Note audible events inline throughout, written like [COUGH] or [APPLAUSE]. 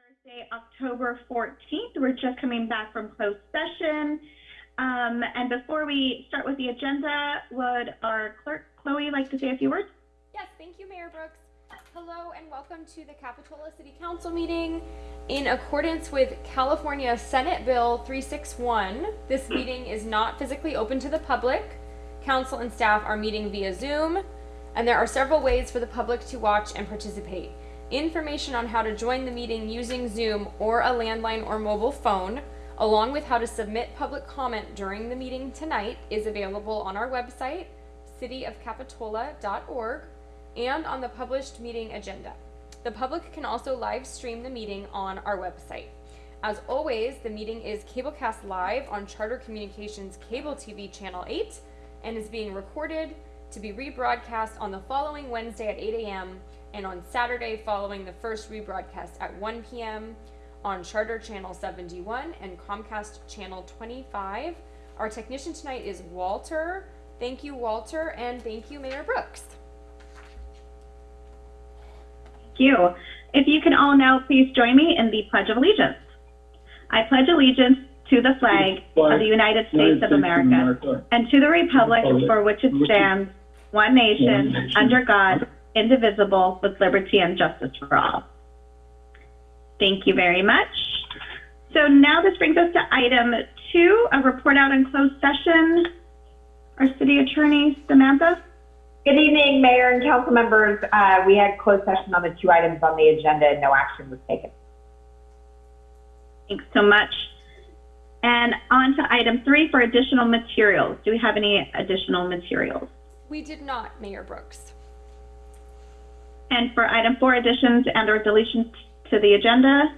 Thursday, October 14th. We're just coming back from closed session. Um, and before we start with the agenda, would our clerk Chloe like to say a few words? Yes, thank you, Mayor Brooks. Hello and welcome to the Capitola City Council meeting. In accordance with California Senate Bill 361, this [CLEARS THROAT] meeting is not physically open to the public. Council and staff are meeting via Zoom, and there are several ways for the public to watch and participate. Information on how to join the meeting using Zoom or a landline or mobile phone, along with how to submit public comment during the meeting tonight, is available on our website, cityofcapitola.org, and on the published meeting agenda. The public can also live stream the meeting on our website. As always, the meeting is cablecast live on Charter Communications Cable TV Channel 8 and is being recorded to be rebroadcast on the following Wednesday at 8 a.m. and on Saturday following the first rebroadcast at 1 p.m. on Charter Channel 71 and Comcast Channel 25. Our technician tonight is Walter. Thank you, Walter, and thank you, Mayor Brooks. Thank you. If you can all now please join me in the Pledge of Allegiance. I pledge allegiance to the flag of the United States of America and to the republic for which it stands, one nation, under God, indivisible, with liberty and justice for all. Thank you very much. So now this brings us to item two, a report out in closed session. Our city attorney, Samantha. Good evening, Mayor and council members. Uh, we had closed session on the two items on the agenda and no action was taken. Thanks so much. And on to item three for additional materials. Do we have any additional materials? We did not, Mayor Brooks. And for item four, additions and or deletions to the agenda?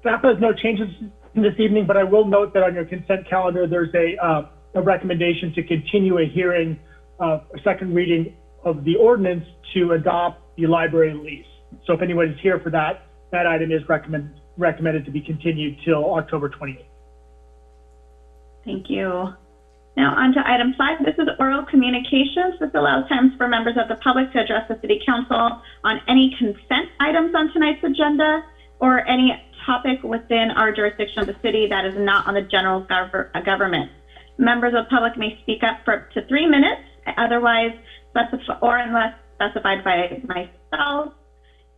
Staff has no changes this evening, but I will note that on your consent calendar, there's a, uh, a recommendation to continue a hearing, uh, a second reading of the ordinance to adopt the library lease. So if anyone is here for that, that item is recommend, recommended to be continued till October 28th. Thank you. Now on to item five. This is oral communications. This allows times for members of the public to address the city council on any consent items on tonight's agenda or any topic within our jurisdiction of the city that is not on the general uh, government. Members of the public may speak up for up to three minutes, otherwise or unless specified by myself.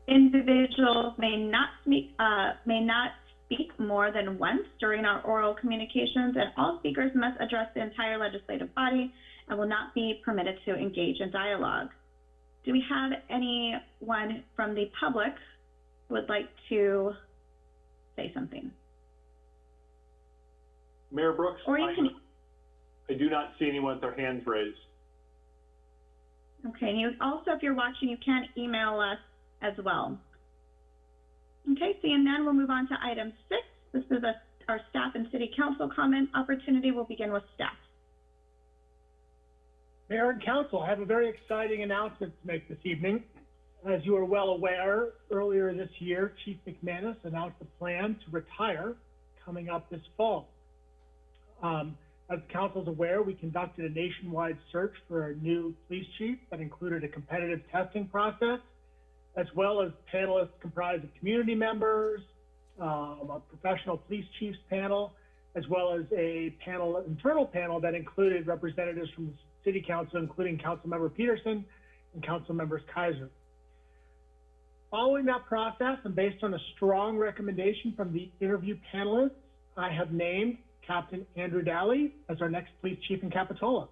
Individuals may not speak, uh, may not speak more than once during our oral communications, and all speakers must address the entire legislative body and will not be permitted to engage in dialogue. Do we have anyone from the public who would like to say something? Mayor Brooks, Or you I, can, I do not see anyone with their hands raised. okay, and you, also if you're watching, you can email us as well. Okay, seeing none, we'll move on to item six. This is a, our staff and city council comment opportunity. We'll begin with staff. Mayor and council, I have a very exciting announcement to make this evening. As you are well aware, earlier this year, Chief McManus announced a plan to retire coming up this fall. Um, as council is aware, we conducted a nationwide search for a new police chief that included a competitive testing process, as well as panelists comprised of community members, um, a professional police chiefs panel, as well as a panel, internal panel that included representatives from the city council, including Councilmember Petersen and Council members Keiser. Following that process and based on a strong recommendation from the interview panelists, I have named Captain Andrew Daly as our next police chief in Capitola.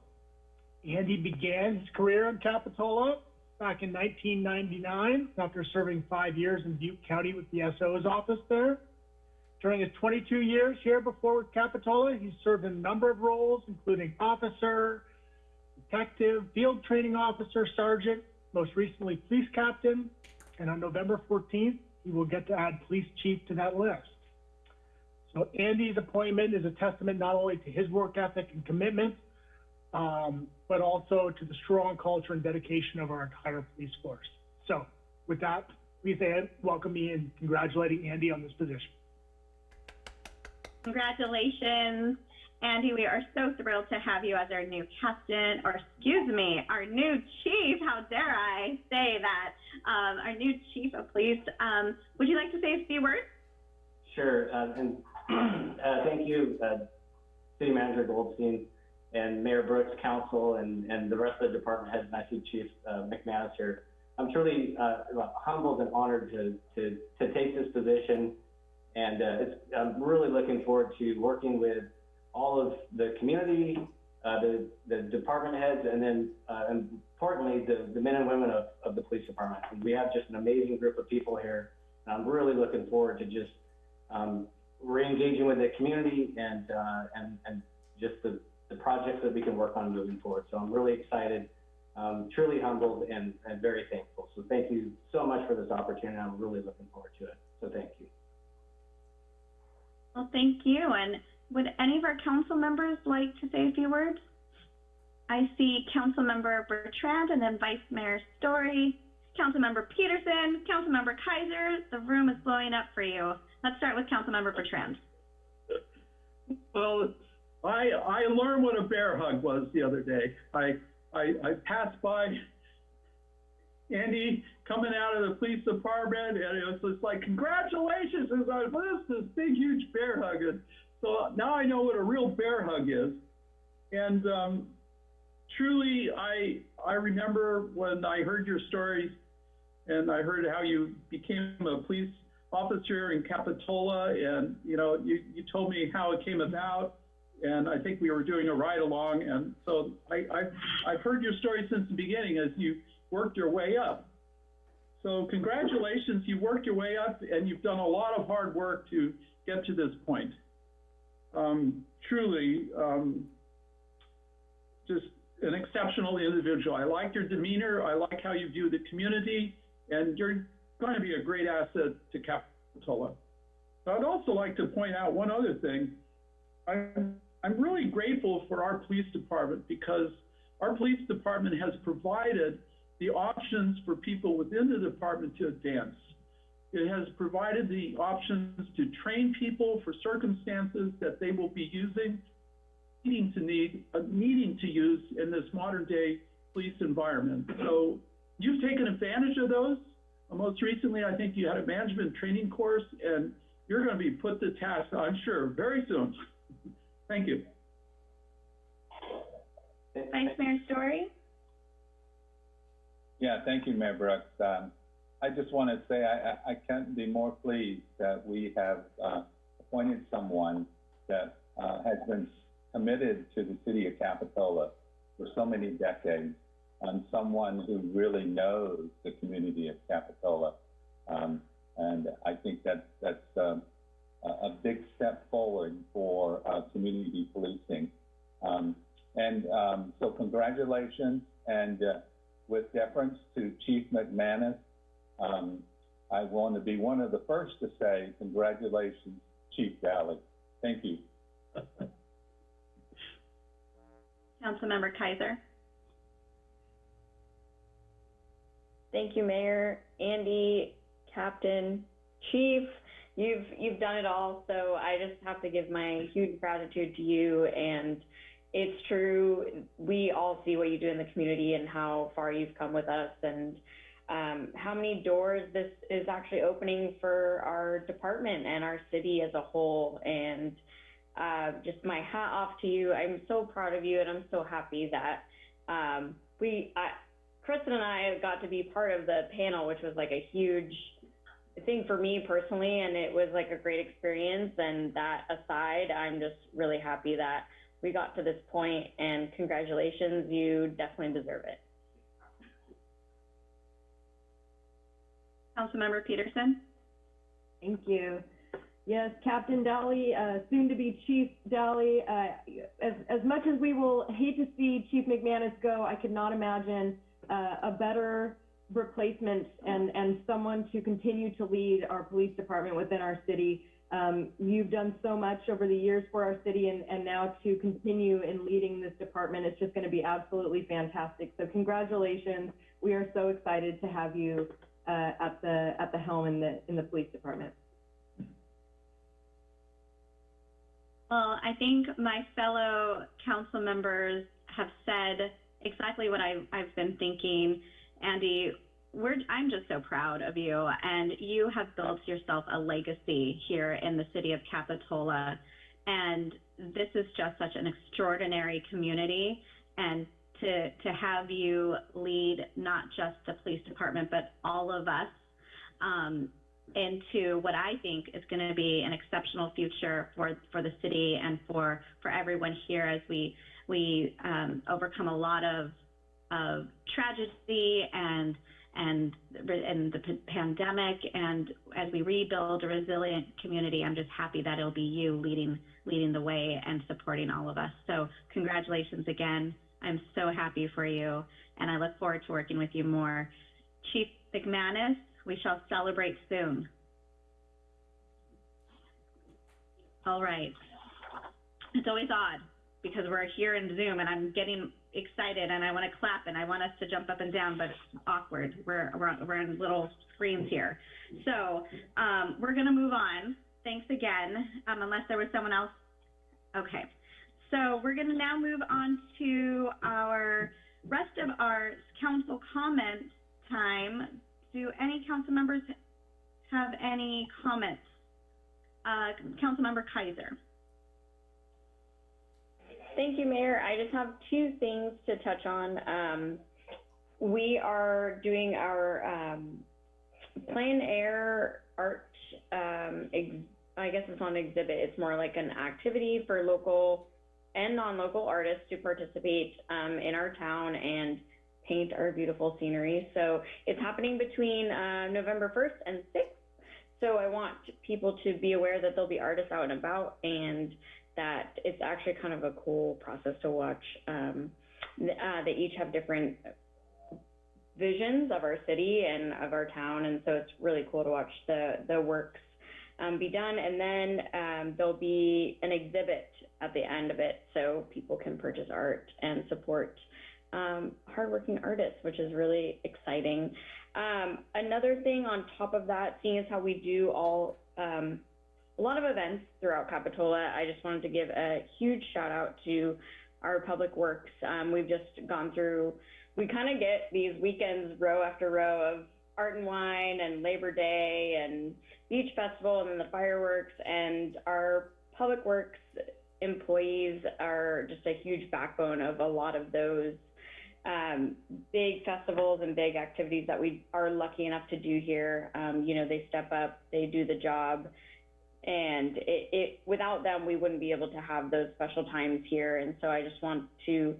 Andy began his career in Capitola back in 1999 after serving five years in Butte County with the SO's office there. During his 22 years here before with Capitola, he served in a number of roles, including officer, detective, field training officer, sergeant, most recently police captain, and on November 14th, he will get to add police chief to that list. So Andy's appointment is a testament not only to his work ethic and commitment, um, but also to the strong culture and dedication of our entire police force. So with that, please Ann, welcome me and congratulating Andy on this position. Congratulations. Andy, we are so thrilled to have you as our new captain, or excuse me, our new chief. How dare I say that? um, our new chief of police. Um, would you like to say a few words? Sure, uh, and [CLEARS THROAT] uh, thank you, uh, City Manager Goldstein and Mayor Brooks, Council, and, and the rest of the department heads, and I see Chief uh, McManus here. I'm truly uh, humbled and honored to, to, to take this position, and uh, I'm really looking forward to working with all of the community, uh, the, the department heads, and then uh, importantly, the, the men and women of, of the police department. And we have just an amazing group of people here, and I'm really looking forward to just um, re-engaging with the community and, uh, and, and just the, the projects that we can work on moving forward. So I'm really excited, um, truly humbled and, and very thankful. So thank you so much for this opportunity. I'm really looking forward to it. So thank you. Well, thank you. And would any of our council members like to say a few words? I see Councilmember Bertrand and then Vice Mayor Storey, Councilmember Petersen, Councilmember Keiser. The room is blowing up for you. Let's start with Councilmember Bertrand. Well, I, I learned what a bear hug was the other day. I, I, I passed by Andy coming out of the police department and it was just like, congratulations. And I was this big, huge bear hug. And so now I know what a real bear hug is. And, um, truly, I, I remember when I heard your stories and I heard how you became a police officer in Capitola, and you know, you, you told me how it came about, and I think we were doing a ride along, and so I, I've, I've heard your story since the beginning as you worked your way up. So congratulations, you worked your way up, and you've done a lot of hard work to get to this point. Um, truly, um, just an exceptional individual. I like your demeanor. I like how you view the community, and you're going to be a great asset to Capitola. I'd also like to point out one other thing. I'm, I'm really grateful for our police department because our police department has provided the options for people within the department to advance. It has provided the options to train people for circumstances that they will be using, needing to need, uh, needing to use in this modern day police environment. So you've taken advantage of those. Uh, Most recently, I think you had a management training course, and you're going to be put to task, I'm sure, very soon. Thank you. Vice Mayor Storey. Yeah, thank you, Mayor Brooks. Um, I just want to say I, I, I can't be more pleased that we have uh, appointed someone that uh, has been committed to the city of Capitola for so many decades, and someone who really knows the community of Capitola. Um, and I think that that's um, a, a big step forward for uh, community policing. Um, and um, so congratulations, and uh, with deference to Chief McManus, um, I want to be one of the first to say congratulations, Chief Daly. Thank you. Councilmember Keiser. Thank you, Mayor, Andy, Captain, Chief. You've you've done it all, so I just have to give my huge gratitude to you. And it's true, we all see what you do in the community and how far you've come with us, and um, how many doors this is actually opening for our department and our city as a whole. And uh, just my hat off to you. I'm so proud of you, and I'm so happy that um, we. I, Kristen and I got to be part of the panel, which was like a huge thing for me personally, and it was like a great experience. And that aside, I'm just really happy that we got to this point, and congratulations, you definitely deserve it. Councilmember Petersen. Thank you. Yes, Captain Dolly, uh, soon to be Chief Dolly. Uh, as, as much as we will hate to see Chief McManus go, I could not imagine uh, a better replacement and, and someone to continue to lead our police department within our city. Um, you've done so much over the years for our city and, and now to continue in leading this department, it's just going to be absolutely fantastic. So congratulations. We are so excited to have you uh, at the at the helm in the in the police department. Well, I think my fellow council members have said exactly what I, I've been thinking. Andy, we're, I'm just so proud of you, and you have built yourself a legacy here in the city of Capitola. And this is just such an extraordinary community. And to, to have you lead not just the police department, but all of us um, into what I think is going to be an exceptional future for, for the city and for, for everyone here as we, we um, overcome a lot of, of tragedy and and and the pandemic. And as we rebuild a resilient community i'm just happy that it'll be you leading leading the way and supporting all of us. So congratulations again. I'm so happy for you and i look forward to working with you more. Chief mcmanus we shall celebrate soon. All right. It's always odd because we're here in zoom and i'm getting excited and I want to clap and I want us to jump up and down, but it's awkward. We're, we're, we're in little screens here. So um, we're going to move on. Thanks again, um, unless there was someone else. Okay. So we're going to now move on to our rest of our council comment time. Do any council members have any comments? Uh, Councilmember Keiser. Thank you, Mayor. I just have two things to touch on. Um, we are doing our um, plein air art. Um, I guess it's not an exhibit. It's more like an activity for local and non-local artists to participate um, in our town and paint our beautiful scenery. So it's happening between uh, November 1st and 6th. So I want people to be aware that there'll be artists out and about and that it's actually kind of a cool process to watch. Um, uh, they each have different visions of our city and of our town, and so it's really cool to watch the the works um, be done. And then um, there'll be an exhibit at the end of it, so people can purchase art and support um, hardworking artists, which is really exciting. Um, another thing on top of that, seeing as how we do all um, a lot of events throughout Capitola. I just wanted to give a huge shout out to our public works. Um, we've just gone through, we kind of get these weekends row after row of art and wine and Labor Day and beach festival and then the fireworks and our public works employees are just a huge backbone of a lot of those um, big festivals and big activities that we are lucky enough to do here. Um, you know, they step up, they do the job and it, it without them we wouldn't be able to have those special times here. And so i just want to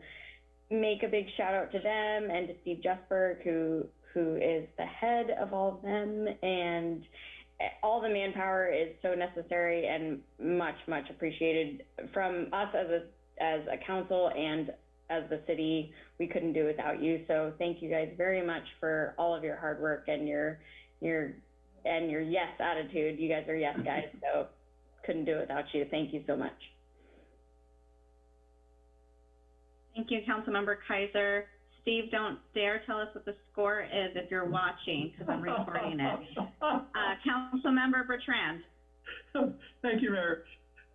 make a big shout out to them and to steve jesberg who who is the head of all of them. And all the manpower is so necessary and much much appreciated from us as a as a council and as the city. We couldn't do without you. So thank you guys very much for all of your hard work and your your and your yes attitude. You guys are yes guys, so couldn't do it without you. Thank you so much. Thank you, Councilmember Keiser. Steve, don't dare tell us what the score is if you're watching, because I'm recording it. [LAUGHS] Uh, Councilmember Bertrand. Thank you, Mayor.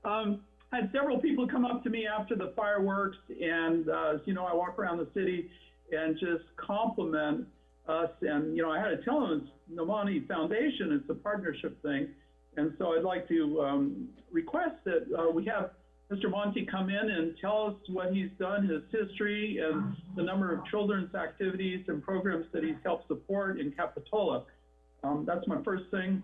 Um, I had several people come up to me after the fireworks, and uh, you know, I walk around the city and just compliment us. And you know, I had to tell them it's Nomani Foundation; it's a partnership thing. And so I'd like to um, request that uh, we have Mr. Monty come in and tell us what he's done, his history, and the number of children's activities and programs that he's helped support in Capitola. Um, that's my first thing.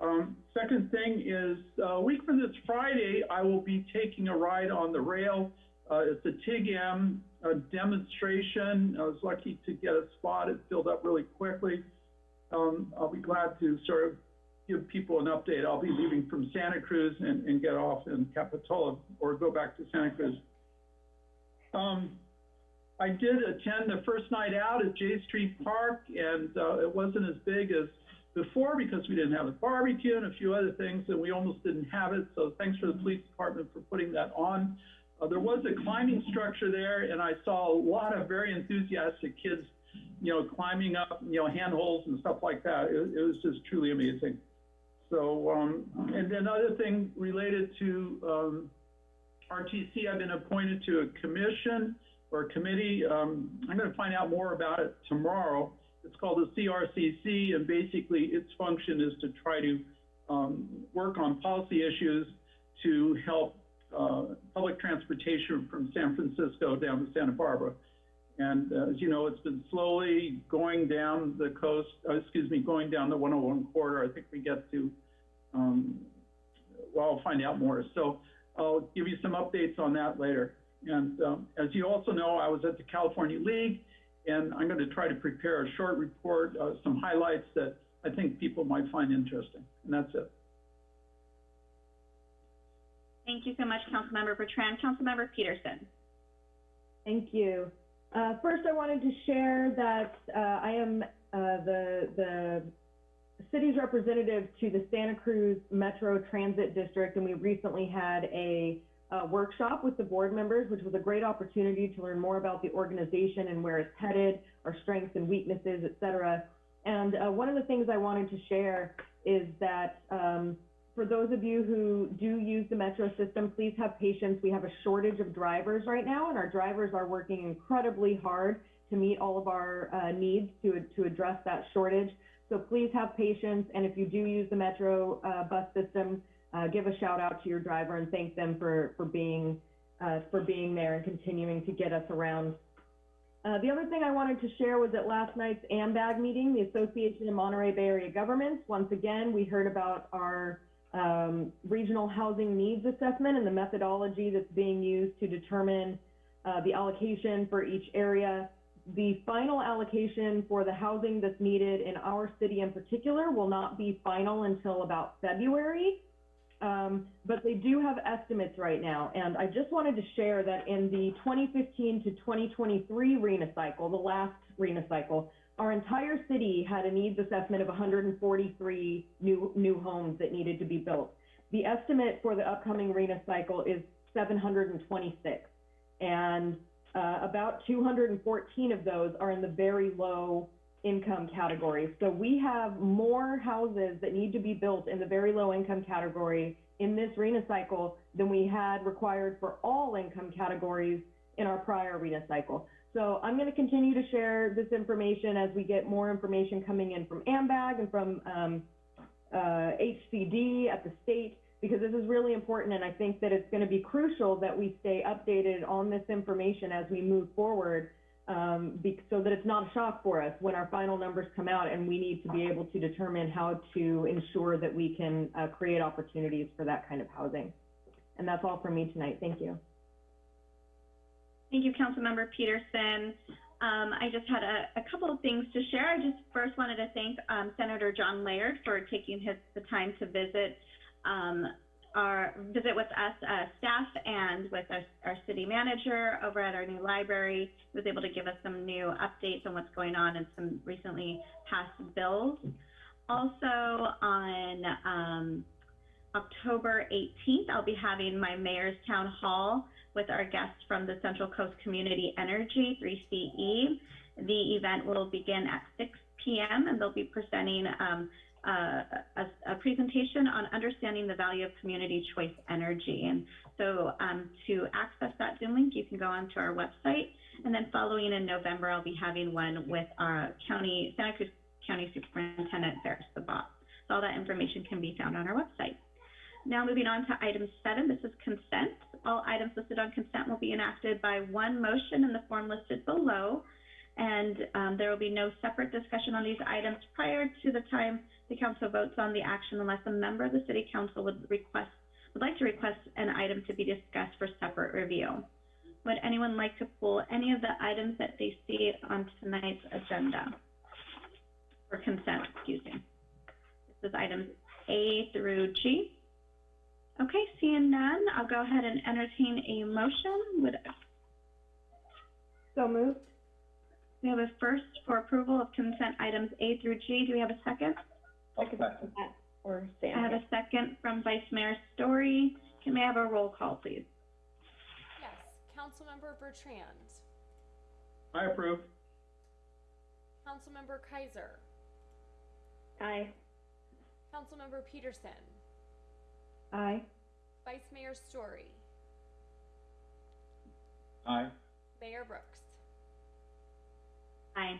Um, second thing is uh, a week from this Friday, I will be taking a ride on the rail. Uh, it's a TIG-M uh, demonstration. I was lucky to get a spot. It filled up really quickly. Um, I'll be glad to sort of give people an update. I'll be leaving from Santa Cruz and, and get off in Capitola or go back to Santa Cruz. Um, I did attend the first night out at Jade Street Park, and uh, it wasn't as big as before because we didn't have the barbecue and a few other things, and we almost didn't have it. So thanks for the police department for putting that on. Uh, there was a climbing structure there, and I saw a lot of very enthusiastic kids, you know, climbing up, you know, handholds and stuff like that. It, it was just truly amazing. So, um, and then other thing related to um, RTC, I've been appointed to a commission or a committee. Um, I'm going to find out more about it tomorrow. It's called the CRCC, and basically its function is to try to um, work on policy issues to help uh, public transportation from San Francisco down to Santa Barbara. And uh, as you know, it's been slowly going down the coast, uh, excuse me, going down the 101 corridor. I think we get to, um, well, I'll find out more. So I'll give you some updates on that later. And um, as you also know, I was at the California League, and I'm going to try to prepare a short report, uh, some highlights that I think people might find interesting. And that's it. Thank you so much, Councilmember Bertrand. Councilmember Petersen. Thank you. Uh, first, I wanted to share that uh, I am uh, the the city's representative to the Santa Cruz Metro Transit District, and we recently had a, workshop with the board members, which was a great opportunity to learn more about the organization and where it's headed, our strengths and weaknesses, et cetera. And uh, one of the things I wanted to share is that um, for those of you who do use the metro system, please have patience. We have a shortage of drivers right now, and our drivers are working incredibly hard to meet all of our uh, needs to, to address that shortage. So please have patience, and if you do use the metro uh, bus system, uh, give a shout out to your driver and thank them for, for being uh, for being there and continuing to get us around. Uh, the other thing I wanted to share was at last night's AMBAG meeting, the Association of Monterey Bay Area Governments. Once again, we heard about our um, regional housing needs assessment and the methodology that's being used to determine uh, the allocation for each area. The final allocation for the housing that's needed in our city in particular will not be final until about February. Um, but they do have estimates right now. And I just wanted to share that in the 2015 to 2023 RHNA cycle, the last RHNA cycle, our entire city had a needs assessment of 143 new, new homes that needed to be built. The estimate for the upcoming RHNA cycle is 726. And uh, about 214 of those are in the very low income category. So we have more houses that need to be built in the very low income category in this RHNA cycle than we had required for all income categories in our prior RHNA cycle. So I'm going to continue to share this information as we get more information coming in from AMBAG and from um, uh, HCD at the state, because this is really important. And I think that it's going to be crucial that we stay updated on this information as we move forward um, so that it's not a shock for us when our final numbers come out and we need to be able to determine how to ensure that we can uh, create opportunities for that kind of housing. And that's all from me tonight. Thank you. Thank you, Councilmember Petersen. Um, I just had a, a, couple of things to share. I just first wanted to thank um, Senator John Laird for taking his the time to visit um, our visit with us uh, staff and with our, our, city manager over at our new library. He was able to give us some new updates on what's going on and some recently passed bills. Also on um, October 18th, I'll be having my mayor's town hall with our guests from the Central Coast Community Energy 3CE. The event will begin at 6 p.m. and they'll be presenting um, uh, a, a, presentation on understanding the value of community choice energy. And so um, to access that Zoom link, you can go onto our website. And then following in November, I'll be having one with our county, Santa Cruz County Superintendent Faris Sabbah. So all that information can be found on our website. Now moving on to item seven, this is consent. All items listed on consent will be enacted by one motion in the form listed below. And um, there will be no separate discussion on these items prior to the time the council votes on the action unless a member of the city council would request would like to request an item to be discussed for separate review. Would anyone like to pull any of the items that they see on tonight's agenda? For consent, excuse me. This is items A through G. Okay, seeing none, I'll go ahead and entertain a motion. Would so moved. We have a first for approval of consent items A through G. Do we have a second? Second. Or I have a second from Vice Mayor Storey. Can we have a roll call, please? Yes, Councilmember Bertrand. I approve. Councilmember Keiser. Aye. Councilmember Petersen. Aye. Vice Mayor Storey. Aye. Mayor Brooks. Aye.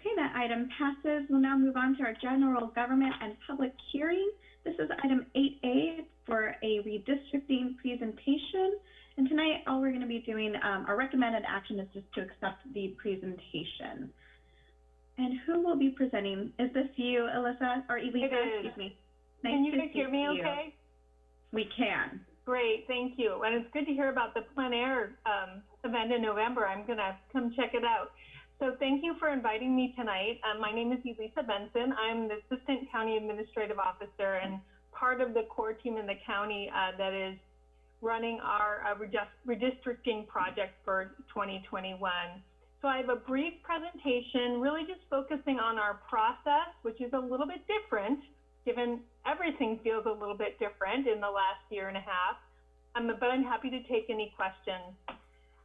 Okay, that item passes. We'll now move on to our general government and public hearing. This is item 8A for a redistricting presentation. And tonight, all we're going to be doing, um, our recommended action is just to accept the presentation. And who will be presenting? Is this you, Alyssa, or Elisa? It is. Excuse me. Can you to guys hear me you. okay? We can. Great, thank you. And it's good to hear about the plein air um, event in November. I'm going to come check it out. So thank you for inviting me tonight. Um, my name is Elissa Benson. I'm the Assistant County Administrative Officer and part of the core team in the county uh, that is running our uh, redistricting project for 2021. So I have a brief presentation, really just focusing on our process, which is a little bit different, given everything feels a little bit different in the last year and a half. Um, but I'm happy to take any questions.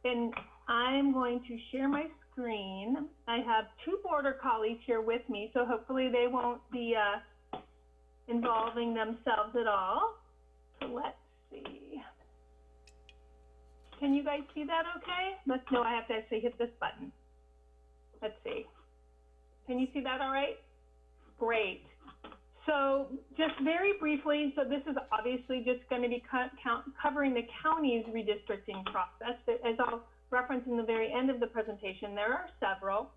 And I'm going to share my screen. I have two border collies here with me, so hopefully they won't be uh, involving themselves at all. So let's see. Can you guys see that okay? Let's know I have to actually hit this button. Let's see. Can you see that all right? Great. So just very briefly, so this is obviously just going to be co- count, covering the county's redistricting process. As I'll reference in the very end of the presentation, there are several.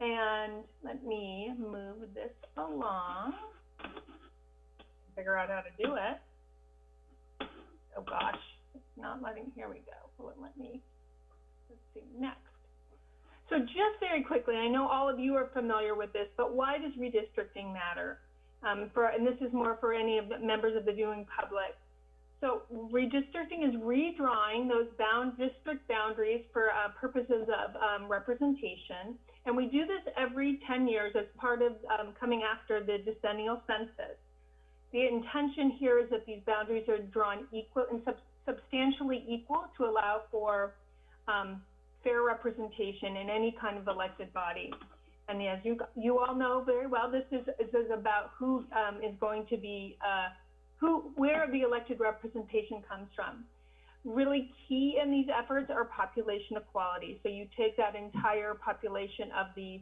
And let me move this along. Figure out how to do it. Oh gosh, it's not letting, here we go. Will let me, let's see, next. So just very quickly, I know all of you are familiar with this, but why does redistricting matter? Um, for, and this is more for any of the members of the viewing public. So redistricting is redrawing those bound district boundaries for uh, purposes of um, representation. And we do this every 10 years as part of um, coming after the decennial census. The intention here is that these boundaries are drawn equal and sub substantially equal to allow for um, fair representation in any kind of elected body. And as you, you all know very well, this is, this is about who um, is going to be, uh, who, where the elected representation comes from. Really key in these efforts are population equality. So you take that entire population of the,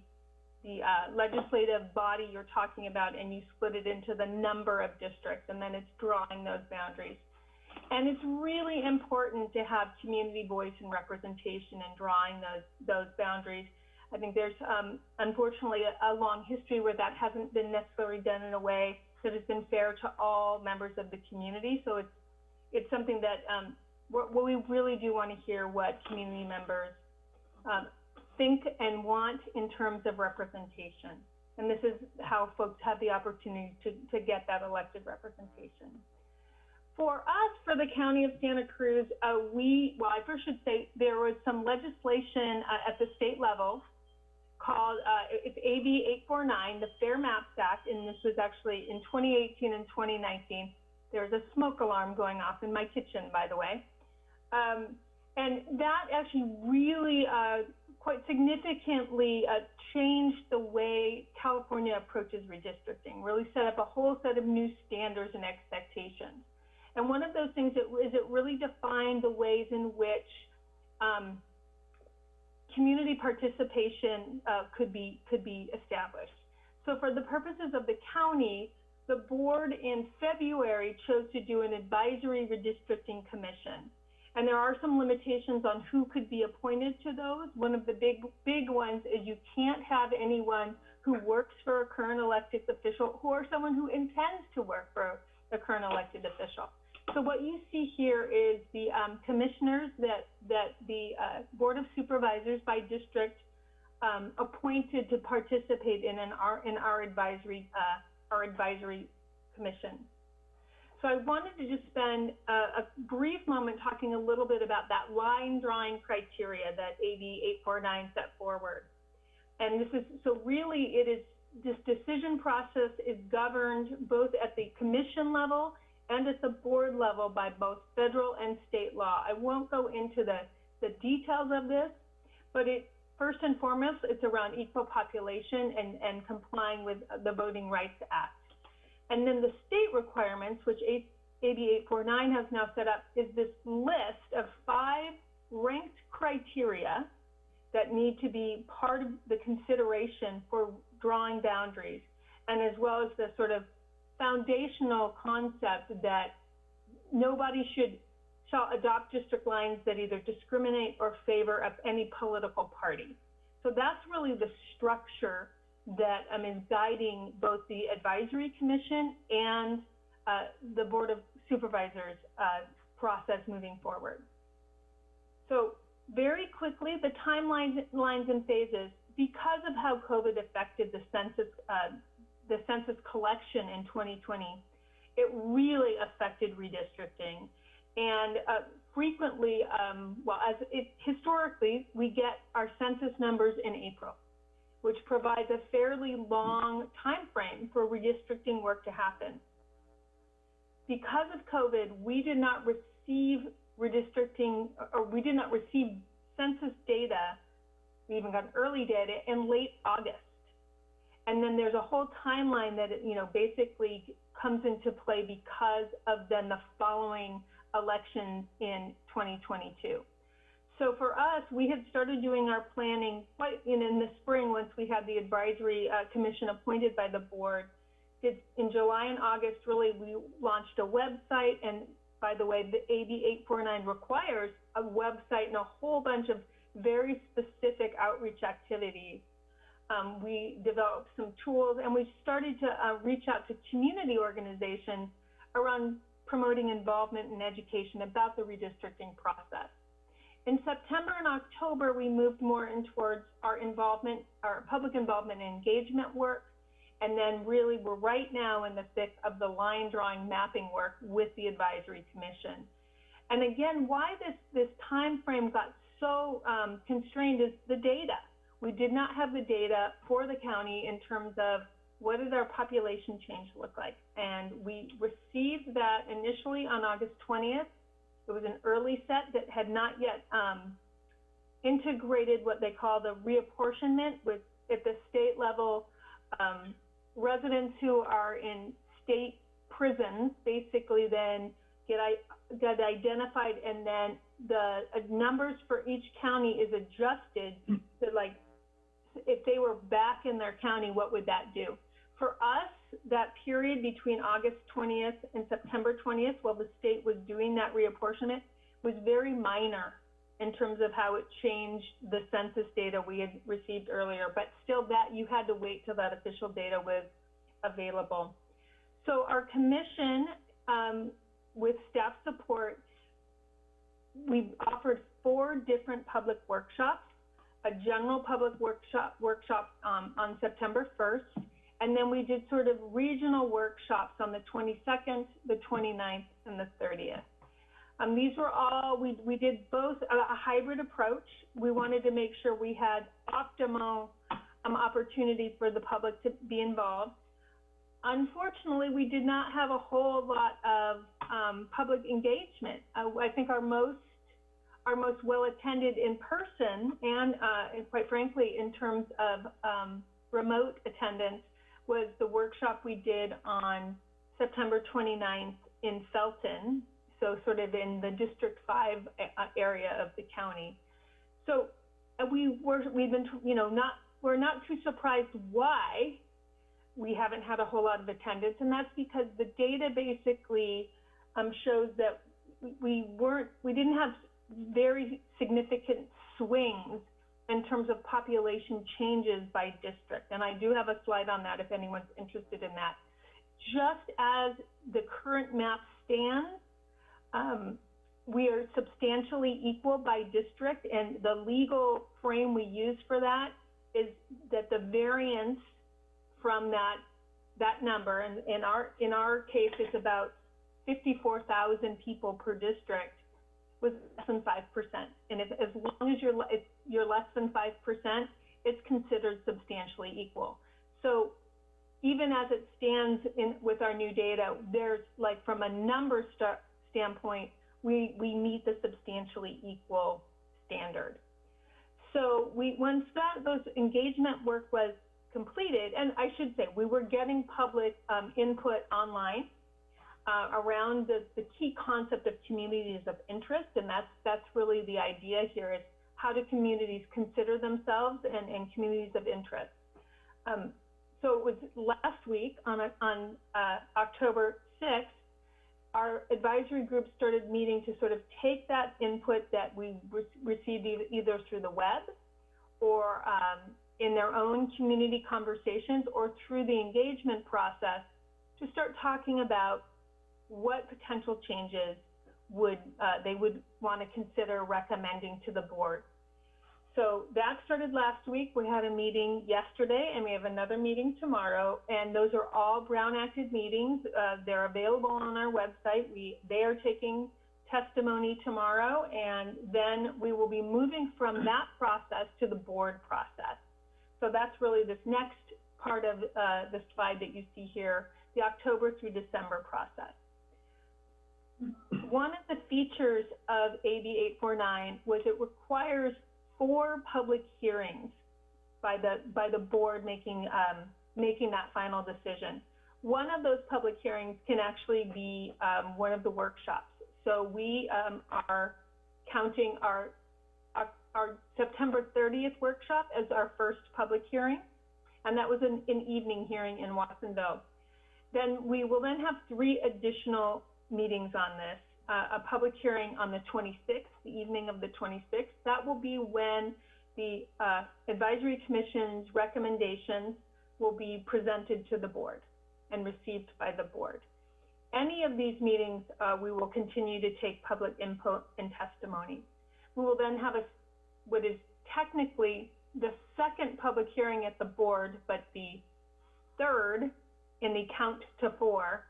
the uh, legislative body you're talking about and you split it into the number of districts and then it's drawing those boundaries. And it's really important to have community voice and representation in drawing those, those boundaries. I think there's um, unfortunately a, a, long history where that hasn't been necessarily done in a way that has been fair to all members of the community. So it's it's something that um, we really do want to hear what community members um, think and want in terms of representation. And this is how folks have the opportunity to, to get that elected representation. For us, for the County of Santa Cruz, uh, we, well, I first should say there was some legislation uh, at the state level called, uh, it's AB 849, the Fair Maps Act, and this was actually in 2018 and 2019. There was a smoke alarm going off in my kitchen, by the way. Um, and that actually really uh, quite significantly uh, changed the way California approaches redistricting, really set up a whole set of new standards and expectations. And one of those things is it really defined the ways in which um, community participation uh, could be could be established. So for the purposes of the county, the board in February chose to do an advisory redistricting commission. And there are some limitations on who could be appointed to those. One of the big big ones is you can't have anyone who works for a current elected official or someone who intends to work for a current elected official. So what you see here is the um, commissioners that, that the uh, Board of Supervisors by district um, appointed to participate in an, our, in our advisory, uh, our advisory commission. So I wanted to just spend a, a, brief moment talking a little bit about that line drawing criteria that AB 849 set forward. And this is, so really it is, this decision process is governed both at the commission level and at the board level by both federal and state law. I won't go into the, the details of this, but it first and foremost, it's around equal population and, and complying with the Voting Rights Act. And then the state requirements, which AB 849 has now set up, is this list of five ranked criteria that need to be part of the consideration for drawing boundaries, and as well as the sort of foundational concept that nobody should shall adopt district lines that either discriminate or favor of any political party. So that's really the structure that um, is guiding both the advisory commission and uh, the board of supervisors uh, process moving forward. So very quickly, the timelines lines and phases, because of how COVID affected the census, uh, the census collection in 2020, it really affected redistricting. And uh, frequently, um, well, as it, historically, we get our census numbers in April, which provides a fairly long time frame for redistricting work to happen. Because of COVID, we did not receive redistricting, or we did not receive census data, we even got early data in late August. And then there's a whole timeline that, you know, basically comes into play because of then the following elections in 2022. So for us, we had started doing our planning quite in, in the spring once we had the advisory uh, commission appointed by the board. In July and August, really, we launched a website. And by the way, the AB 849 requires a website and a whole bunch of very specific outreach activities. Um, we developed some tools and we started to uh, reach out to community organizations around promoting involvement and education about the redistricting process. In September and October, we moved more in towards our involvement, our public involvement and engagement work. And then really we're right now in the thick of the line drawing mapping work with the advisory commission. And again, why this, this time frame got so um, constrained is the data. We did not have the data for the county in terms of what does our population change look like? And we received that initially on August 20th. It was an early set that had not yet um, integrated what they call the reapportionment with at the state level. Um, residents who are in state prisons basically then get, get identified and then the uh, numbers for each county is adjusted to like if they were back in their county, what would that do? For us, that period between August 20th and September 20th, while the state was doing that reapportionment, was very minor in terms of how it changed the census data we had received earlier. But still, that you had to wait till that official data was available. So our commission, um, with staff support, we offered four different public workshops a general public workshop workshop um, on September 1st, and then we did sort of regional workshops on the 22nd, the 29th, and the 30th. Um, these were all, we, we did both a, a, hybrid approach. We wanted to make sure we had optimal um, opportunity for the public to be involved. Unfortunately, we did not have a whole lot of um, public engagement. Uh, I think our most are most well attended in person and, uh, and quite frankly, in terms of um, remote attendance, was the workshop we did on September 29th in Felton, so sort of in the District 5 uh, area of the county. So uh, we were, we've been, you know, not, we're not too surprised why we haven't had a whole lot of attendance, and that's because the data basically um, shows that we weren't, we didn't have very significant swings in terms of population changes by district. And I do have a slide on that if anyone's interested in that. Just as the current map stands, um, we are substantially equal by district, and the legal frame we use for that is that the variance from that that number, and in our in our case, it's about 54,000 people per district was less than 5%. And if, as long as you're, you're less than 5%, it's considered substantially equal. So even as it stands in, with our new data, there's like from a number st standpoint, we, we meet the substantially equal standard. So we, once that, those engagement work was completed, and I should say, we were getting public um, input online uh, around the, the key concept of communities of interest, and that's that's really the idea here is how do communities consider themselves and, and communities of interest. Um, so it was last week on, a- on uh, October 6th, our advisory group started meeting to sort of take that input that we re- received either through the web or um, in their own community conversations or through the engagement process to start talking about what potential changes would uh, they would want to consider recommending to the board. So that started last week. We had a meeting yesterday, and we have another meeting tomorrow. And those are all Brown acted meetings. Uh, they're available on our website. We they are taking testimony tomorrow, and then we will be moving from [CLEARS THROAT] that process to the board process. So that's really this next part of uh, the slide that you see here, the October through December process. One of the features of AB 849 was it requires four public hearings by the by the board making um, making that final decision. One of those public hearings can actually be um, one of the workshops. So we um, are counting our, our our September 30th workshop as our first public hearing, and that was an, an evening hearing in Watsonville. Then we will then have three additional meetings on this. Uh, a public hearing on the 26th, the evening of the 26th. That will be when the uh, advisory commission's recommendations will be presented to the board and received by the board. Any of these meetings, uh, we will continue to take public input and testimony. We will then have a, what is technically the second public hearing at the board, but the third in the count to four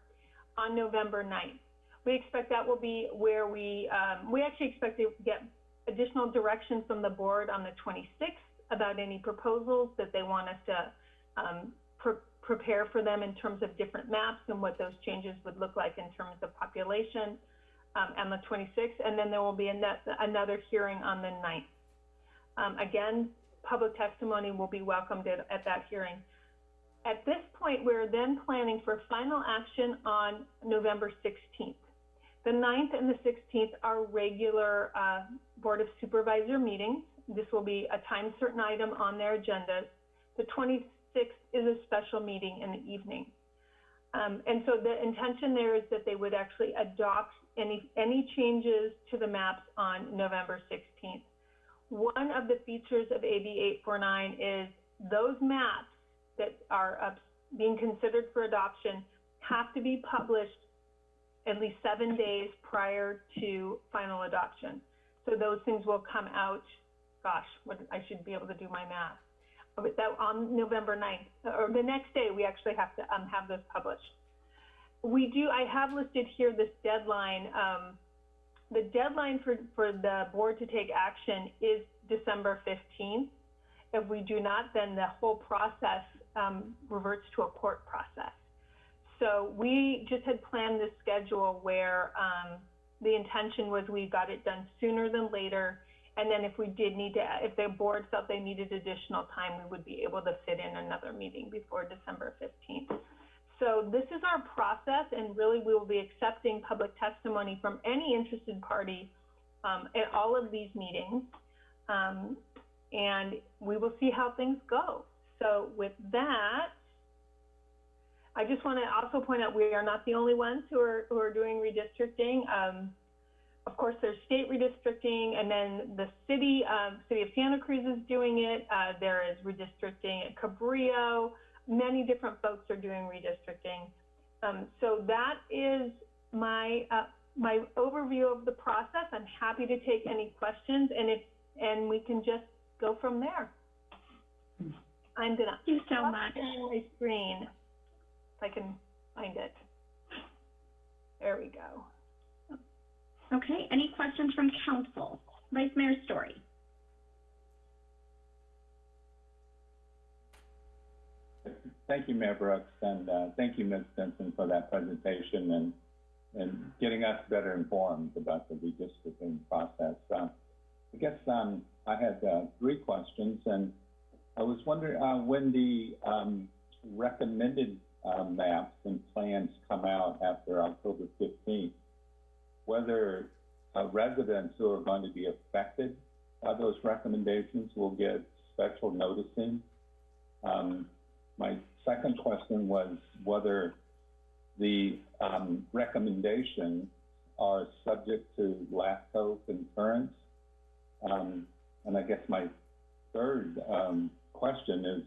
on November 9th. We expect that will be where we, um, we actually expect to get additional direction from the board on the 26th about any proposals that they want us to um, pre prepare for them in terms of different maps and what those changes would look like in terms of population um, on the 26th. And then there will be another hearing on the 9th. Um, again, public testimony will be welcomed at, at that hearing. At this point, we're then planning for final action on November 16th. The 9th and the 16th are regular uh, Board of Supervisor meetings. This will be a time certain item on their agendas. The 26th is a special meeting in the evening. Um, and so the intention there is that they would actually adopt any, any changes to the maps on November 16th. One of the features of AB 849 is those maps that are being considered for adoption have to be published at least seven days prior to final adoption. So those things will come out, gosh, what, I should be able to do my math. But that on November 9th, or the next day, we actually have to um, have this published. We do, I have listed here this deadline. Um, the deadline for, for the board to take action is December 15th. If we do not, then the whole process um, reverts to a court process. So we just had planned this schedule where um, the intention was we got it done sooner than later. And then if we did need to, if the board felt they needed additional time, we would be able to fit in another meeting before December 15th. So this is our process, and really we will be accepting public testimony from any interested party um, at all of these meetings. Um, and we will see how things go. So with that, I just want to also point out we are not the only ones who are, who are doing redistricting. Um, of course, there's state redistricting, and then the city, um, city of Santa Cruz is doing it. Uh, there is redistricting at Cabrillo. Many different folks are doing redistricting. Um, so that is my uh, my overview of the process. I'm happy to take any questions, and if and we can just go from there. I'm gonna Thank you so much. my screen if I can find it. There we go. Okay, any questions from council? Vice Mayor Storey. Thank you, Mayor Brooks, and uh, thank you, Ms. Stinson, for that presentation and and getting us better informed about the redistricting process. Uh, I guess um, I had uh, three questions, and I was wondering uh, when the um, recommended uh, maps and plans come out after October 15th, whether uh, residents who are going to be affected by those recommendations will get special noticing. Um, my second question was whether the, um, recommendations are subject to LAFCO concurrence. Um, and I guess my third, um, question is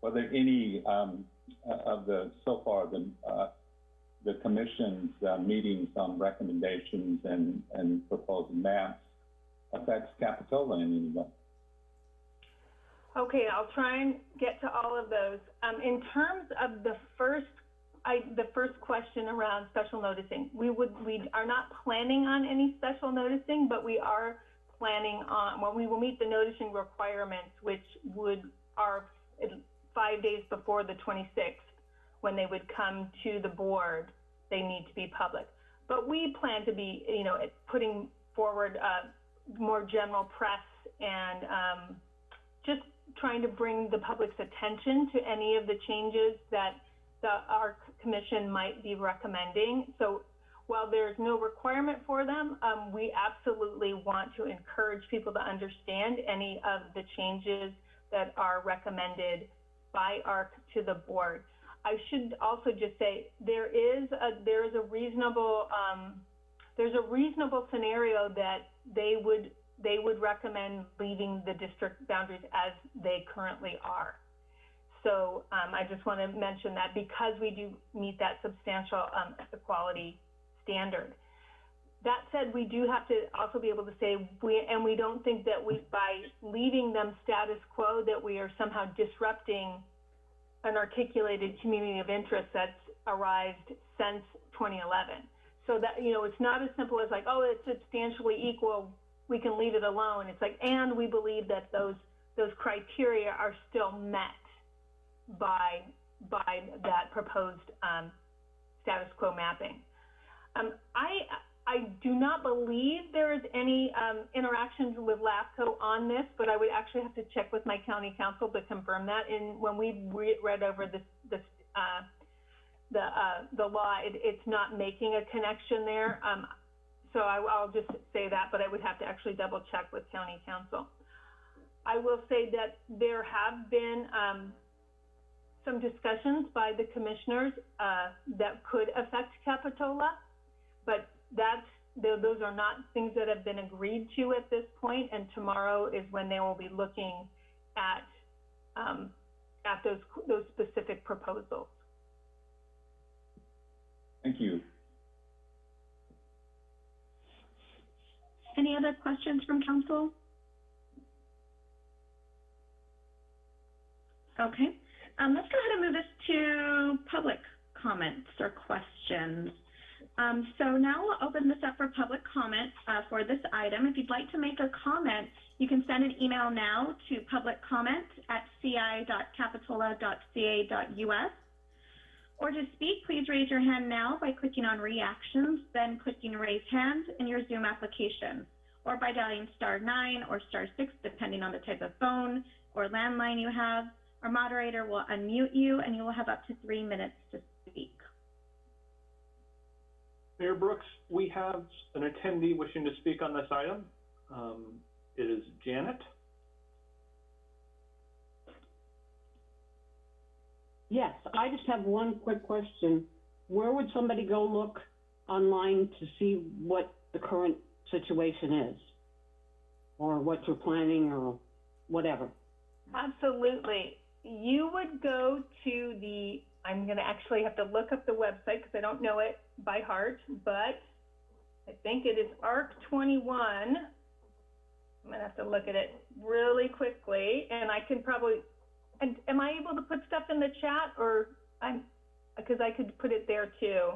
whether any, um, of the, so far, the, uh, the commission's, uh, meetings on recommendations and, and proposed maps affects Capitola in any way. Okay, I'll try and get to all of those. Um, in terms of the first, I, the first question around special noticing, we would, we are not planning on any special noticing, but we are planning on, well, we will meet the noticing requirements, which would, are five days before the twenty-sixth, when they would come to the board, they need to be public. But we plan to be, you know, putting forward, uh, more general press and, um, just trying to bring the public's attention to any of the changes that the, our commission might be recommending. So while there's no requirement for them, um, we absolutely want to encourage people to understand any of the changes that are recommended by ARC to the board. I should also just say there is a there is a reasonable um, there's a reasonable scenario that they would they would recommend leaving the district boundaries as they currently are. So um, I just want to mention that because we do meet that substantial um, equality standard. That said, we do have to also be able to say we and we don't think that we by leaving them status quo that we are somehow disrupting an articulated community of interest that's arrived since 2011. So that you know, it's not as simple as like, oh, it's substantially equal we can leave it alone. It's like, and we believe that those those criteria are still met by by that proposed um, status quo mapping. Um, I I do not believe there is any um, interactions with LAFCO on this, but I would actually have to check with my county counsel to confirm that. And when we re read over this this uh, the uh, the law, it, it's not making a connection there. Um, so I, will just say that, but I would have to actually double check with county counsel. I will say that there have been um, some discussions by the commissioners uh, that could affect Capitola, but that's those are not things that have been agreed to at this point, and tomorrow is when they will be looking at um, at those those specific proposals. Thank you. Any other questions from council? Okay, um, let's go ahead and move this to public comments or questions. Um, so now we'll open this up for public comment uh, for this item. If you'd like to make a comment, you can send an email now to publiccomment at ci.capitola.ca.us. Or to speak, please raise your hand now by clicking on reactions, then clicking raise hand in your Zoom application, or by dialing star nine or star six, depending on the type of phone or landline you have. Our moderator will unmute you and you will have up to three minutes to speak. Mayor Brooks, we have an attendee wishing to speak on this item. Um, it is Janet. Yes, I just have one quick question. Where would somebody go look online to see what the current situation is? Or what you're planning or whatever? Absolutely. You would go to the, I'm going to actually have to look up the website because I don't know it by heart, but I think it is ARC 21. I'm going to have to look at it really quickly and I can probably and am I able to put stuff in the chat or I'm, because I could put it there too.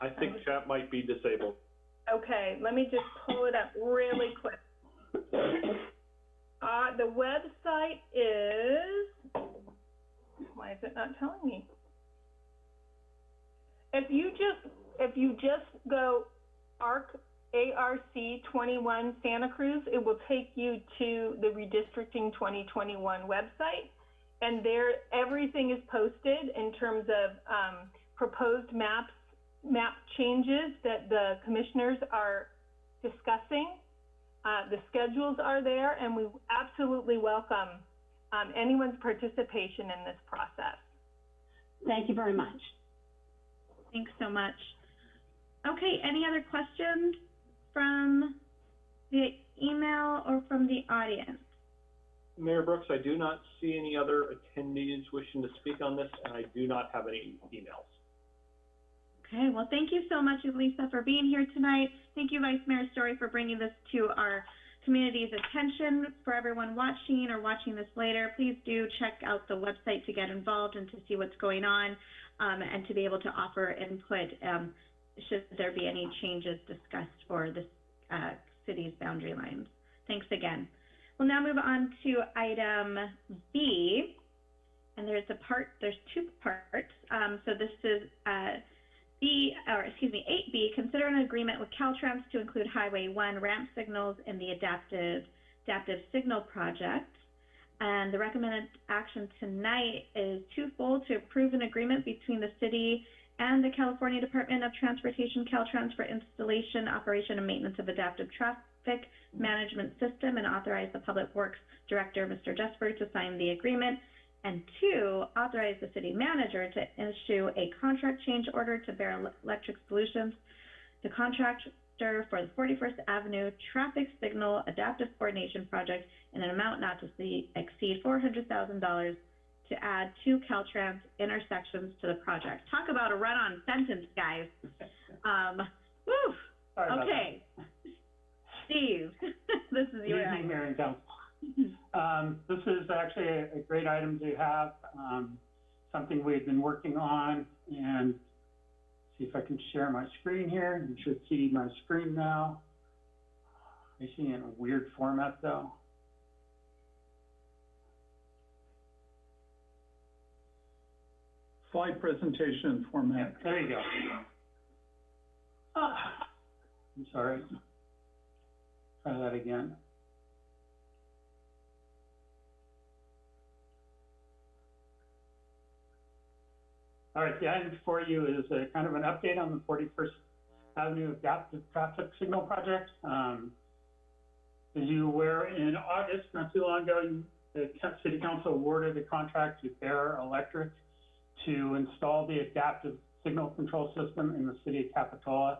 I think chat might be disabled. Okay, let me just pull it up really quick. [LAUGHS] Uh, the website is, why is it not telling me? If you just, if you just go ARC ARC 21 Santa Cruz, it will take you to the Redistricting 2021 website. And there, everything is posted in terms of um, proposed maps, map changes that the commissioners are discussing. Uh, the schedules are there, and we absolutely welcome um, anyone's participation in this process. Thank you very much. Thanks so much. Okay, any other questions from the email or from the audience? Mayor Brooks, I do not see any other attendees wishing to speak on this, and I do not have any emails. Okay, well, thank you so much, Lisa, for being here tonight. Thank you, Vice Mayor Storey, for bringing this to our community's attention. For everyone watching or watching this later, please do check out the website to get involved and to see what's going on um, and to be able to offer input um, should there be any changes discussed for this uh, city's boundary lines. Thanks again. We'll now move on to item B, and there's a part, there's two parts. Um, so this is uh, B, or excuse me, 8B, consider an agreement with Caltrans to include Highway 1 ramp signals in the adaptive, adaptive signal project. And the recommended action tonight is twofold to approve an agreement between the city and the California Department of Transportation, Caltrans, for installation, operation, and maintenance of adaptive traffic management system and authorize the Public Works Director, Mr. Jesberg, to sign the agreement. And two, authorize the city manager to issue a contract change order to Bear Electric Solutions, the contractor for the 41st Avenue Traffic Signal Adaptive Coordination Project in an amount not to see, exceed $400,000 to add two Caltrans intersections to the project. Talk about a run-on sentence, guys. Um, woo, Sorry okay. Steve, [LAUGHS] this is your item. Mayor and Council. Um, this is actually a, a great item to have, um, something we've been working on and see if I can share my screen here. You should see my screen now. I see it in a weird format though. Slide presentation format. There you go. Ah, I'm sorry. Try that again. All right, the item before you is a kind of an update on the Forty-first Avenue Adaptive Traffic Signal Project. Um, as you were in August, not too long ago, the city council awarded a contract to Bear Electric to install the adaptive signal control system in the city of Capitola.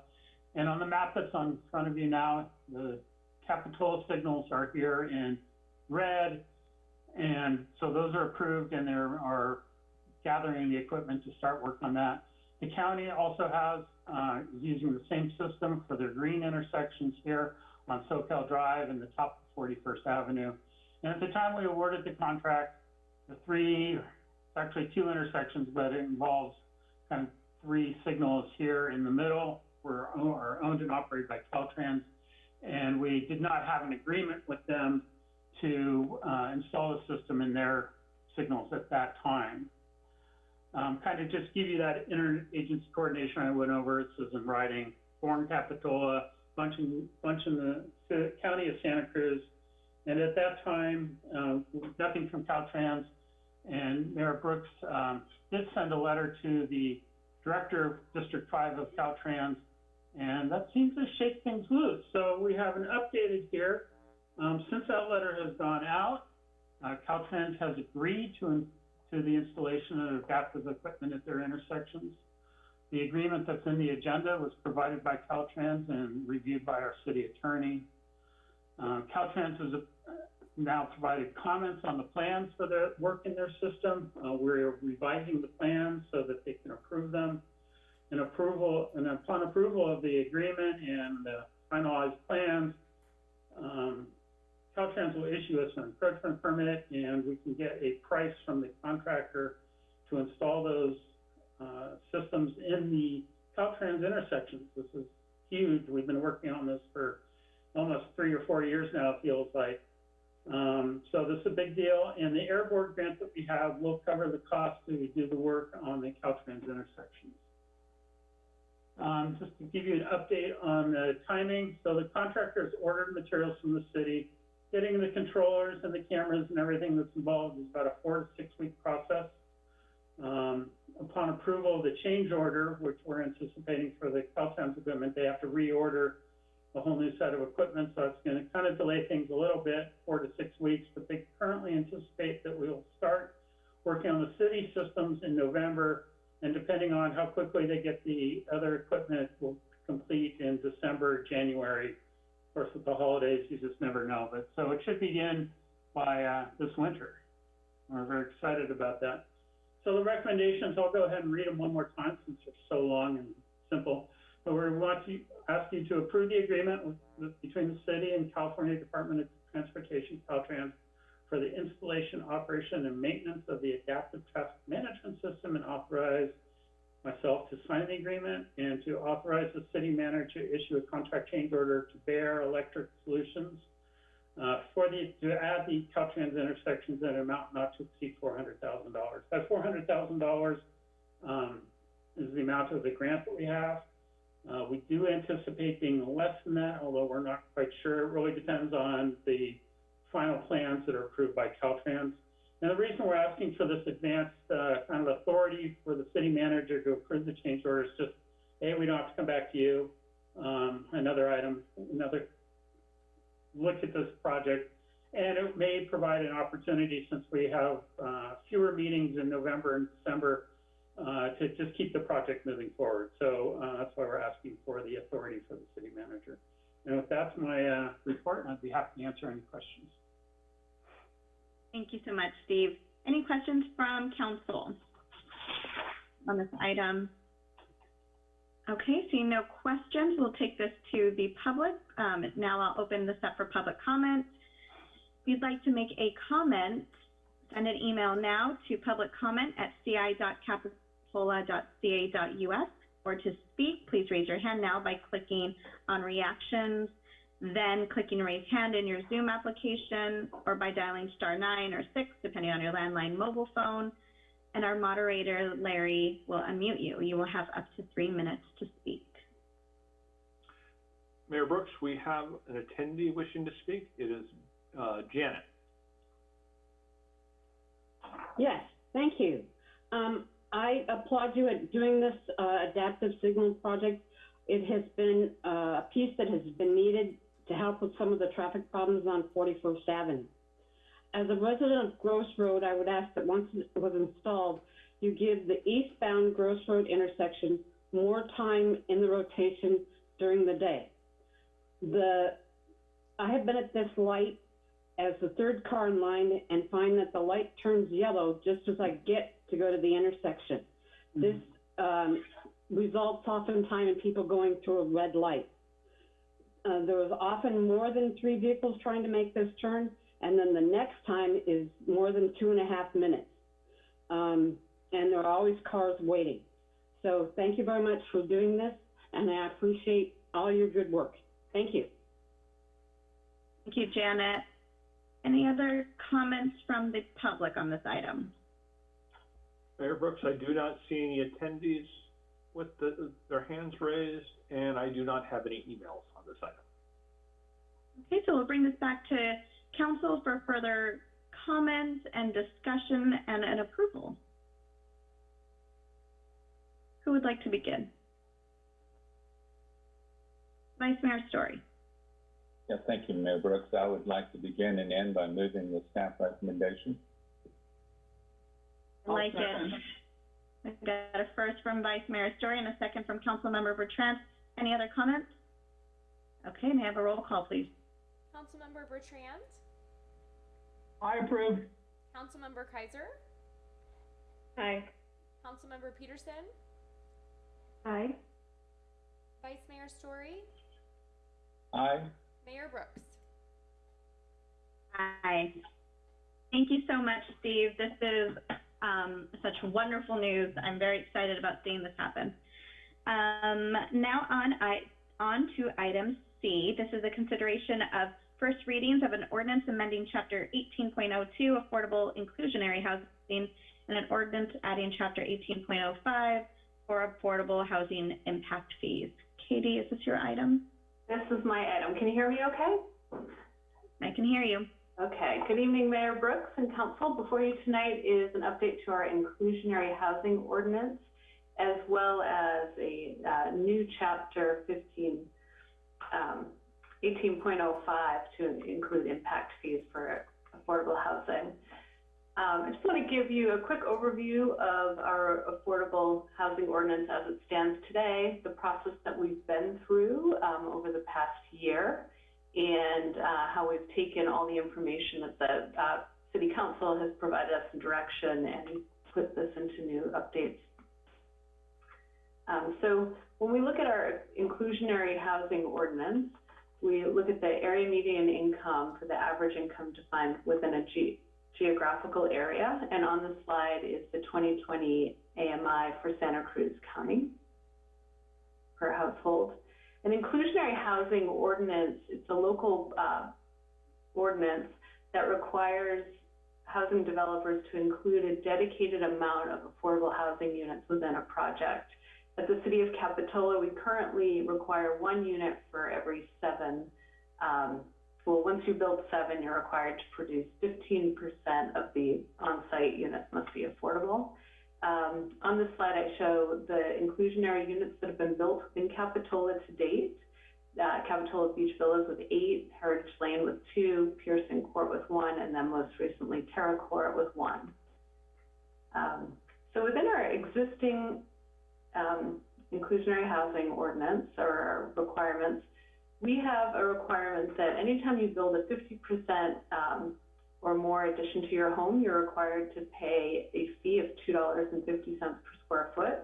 And on the map that's on front of you now, the Capitola signals are here in red. And so those are approved and there are gathering the equipment to start work on that. The county also has, uh, using the same system for their green intersections here on Soquel Drive and the top of Forty-first Avenue. And at the time we awarded the contract, the three, actually two intersections, but it involves kind of three signals here in the middle were, are owned and operated by Caltrans. And we did not have an agreement with them to, uh, install the system in their signals at that time. Um, kind of just give you that interagency coordination I went over, it says in writing, Warren Capitola, bunch in, bunch in the county of Santa Cruz. And at that time, uh, nothing from Caltrans, and Mayor Brooks, um, did send a letter to the Director of District Five of Caltrans, and that seems to shake things loose. So we have an updated here. Um, since that letter has gone out, uh, Caltrans has agreed to, to the installation of adaptive equipment at their intersections. The agreement that's in the agenda was provided by Caltrans and reviewed by our city attorney. Uh, Caltrans has uh, now provided comments on the plans for the work in their system. Uh, we're revising the plans so that they can approve them. And approval, and upon approval of the agreement and the finalized plans, um, Caltrans will issue us an encroachment permit and we can get a price from the contractor to install those, uh, systems in the Caltrans intersections. This is huge. We've been working on this for almost three or four years now, it feels like. Um, so this is a big deal, and the air board grant that we have will cover the cost to do the work on the Caltrans intersections. Um, just to give you an update on the timing, so the contractor has ordered materials from the city. Getting the controllers and the cameras and everything that's involved is about a four to six week process. Um, upon approval of the change order, which we're anticipating for the Caltrans equipment, they have to reorder a whole new set of equipment, so it's gonna kind of delay things a little bit, four to six weeks, but they currently anticipate that we'll start working on the city systems in November, and depending on how quickly they get the other equipment, we'll complete in December, January. Of course, with the holidays, you just never know, but, so it should begin by, uh, this winter. We're very excited about that. So the recommendations, I'll go ahead and read them one more time since they're so long and simple. But we want to ask you to approve the agreement with, with, between the city and California Department of Transportation, Caltrans, for the installation, operation, and maintenance of the adaptive traffic management system and authorize myself to sign the agreement and to authorize the city manager to issue a contract change order to Bear Electric Solutions uh, for the, to add the Caltrans intersections at an amount not to exceed four hundred thousand dollars. That four hundred thousand dollars, um, is the amount of the grant that we have. Uh, we do anticipate being less than that, although we're not quite sure. It really depends on the final plans that are approved by Caltrans. And the reason we're asking for this advanced, uh, kind of authority for the city manager to approve the change order is just, hey, we don't have to come back to you. Um, another item, another look at this project. And it may provide an opportunity, since we have, uh, fewer meetings in November and December, uh, to just keep the project moving forward. So, uh, that's why we're asking for the authority for the city manager. And if that's my, uh, report, I'd be happy to answer any questions. Thank you so much, Steve. Any questions from council on this item? Okay, seeing no questions, we'll take this to the public. Um, now I'll open this up for public comment. If you'd like to make a comment, send an email now to publiccomment@ci.capitola.ca.us or to speak, please raise your hand now by clicking on reactions, then clicking raise hand in your Zoom application or by dialing star nine or six, depending on your landline mobile phone. And our moderator, Larry, will unmute you. You will have up to three minutes to speak. Mayor Brooks, we have an attendee wishing to speak. It is, uh, Janet. Yes, thank you. Um, I applaud you at doing this, uh, adaptive signal project. It has been, uh, a piece that has been needed to help with some of the traffic problems on Forty-First Avenue. As a resident of Gross Road, I would ask that once it was installed, you give the eastbound Gross Road intersection more time in the rotation during the day. The, I have been at this light as the third car in line and find that the light turns yellow just as I get to go to the intersection. This, um, results oftentimes in people going through a red light. Uh, there was often more than three vehicles trying to make this turn, and then the next time is more than two and a half minutes. Um, and there are always cars waiting. So thank you very much for doing this, and I appreciate all your good work. Thank you. Thank you, Janet. Any other comments from the public on this item? Mayor Brooks, I do not see any attendees with the, their hands raised, and I do not have any emails on this item. Okay, so we'll bring this back to council for further comments and discussion and an approval. Who would like to begin? Vice Mayor Storey. Yeah, thank you, Mayor Brooks. I would like to begin and end by moving the staff recommendation. I like it. I've got a first from Vice Mayor Storey and a second from Councilmember Bertrand. Any other comments? Okay, may I have a roll call, please? Councilmember Bertrand, I approve. Councilmember Keiser, Hi. Councilmember Petersen, Aye. Vice Mayor Storey, Aye. Mayor Brooks. Aye. Thank you so much, Steve. This is um, such wonderful news. I'm very excited about seeing this happen. Um, now on, I, on to item C. This is a consideration of first readings of an ordinance amending Chapter 18.02 Affordable Inclusionary Housing and an ordinance adding Chapter 18.05 for affordable housing impact fees. Katie, is this your item? This is my item. Can you hear me okay? I can hear you. Okay. Good evening, Mayor Brooks and Council. Before you tonight is an update to our inclusionary housing ordinance, as well as a uh, new chapter 15, um, eighteen point oh five to include impact fees for affordable housing. Um, I just want to give you a quick overview of our affordable housing ordinance as it stands today, the process that we've been through, um, over the past year, and, uh, how we've taken all the information that the, uh, city council has provided us in direction and put this into new updates. Um, so when we look at our inclusionary housing ordinance, we look at the area median income for the average income defined within a ge- geographical area, and on the slide is the 2020 AMI for Santa Cruz County per household. An inclusionary housing ordinance, it's a local uh, ordinance that requires housing developers to include a dedicated amount of affordable housing units within a project. At the city of Capitola, we currently require one unit for every seven. Um, well, once you build seven, you're required to produce 15% of the on-site units must be affordable. Um, on this slide, I show the inclusionary units that have been built in Capitola to date. Uh, Capitola Beach Villas with eight, Heritage Lane with two, Pearson Court with one, and then most recently Terra Court with one. Um, so within our existing um, inclusionary housing ordinance or requirements, we have a requirement that anytime you build a 50% um, or more addition to your home, you're required to pay a fee of $2.50 per square foot.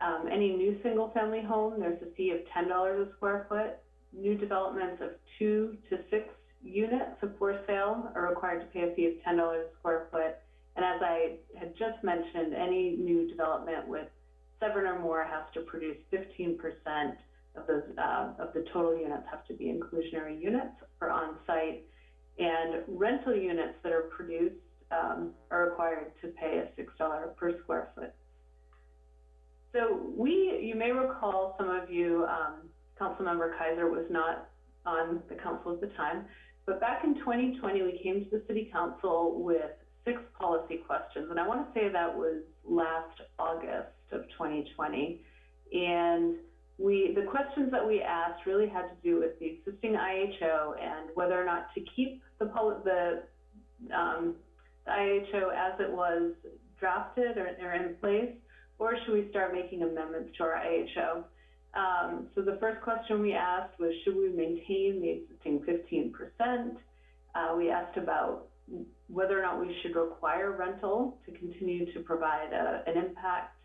Um, any new single-family home, there's a fee of $10 a square foot. New developments of two to six units of for sale are required to pay a fee of $10 a square foot. And as I had just mentioned, any new development with seven or more has to produce 15% of those, uh, of the total units have to be inclusionary units or on-site. And rental units that are produced, um, are required to pay a $6 per square foot. So we, you may recall, some of you, um, Councilmember Keiser was not on the council at the time, but back in 2020, we came to the city council with six policy questions, and I want to say that was last August of 2020. And we, the questions that we asked really had to do with the existing IHO and whether or not to keep the, the, um, the IHO as it was drafted or, or in place, or should we start making amendments to our IHO? Um, so the first question we asked was, should we maintain the existing 15%? Uh, we asked about whether or not we should require rental to continue to provide a, an impact,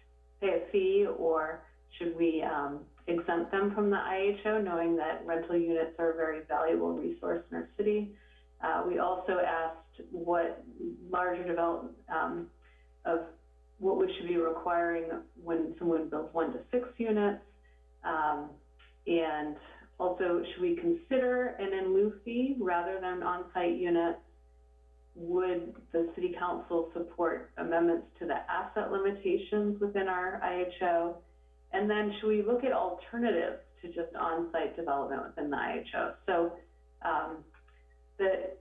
pay a fee, or should we um, exempt them from the IHO, knowing that rental units are a very valuable resource in our city? Uh, we also asked what larger development um, of what we should be requiring when someone builds one to six units. Um, and also, should we consider an in lieu fee rather than on-site units? Would the city council support amendments to the asset limitations within our IHO? And then should we look at alternatives to just on-site development within the IHO? So, um, the,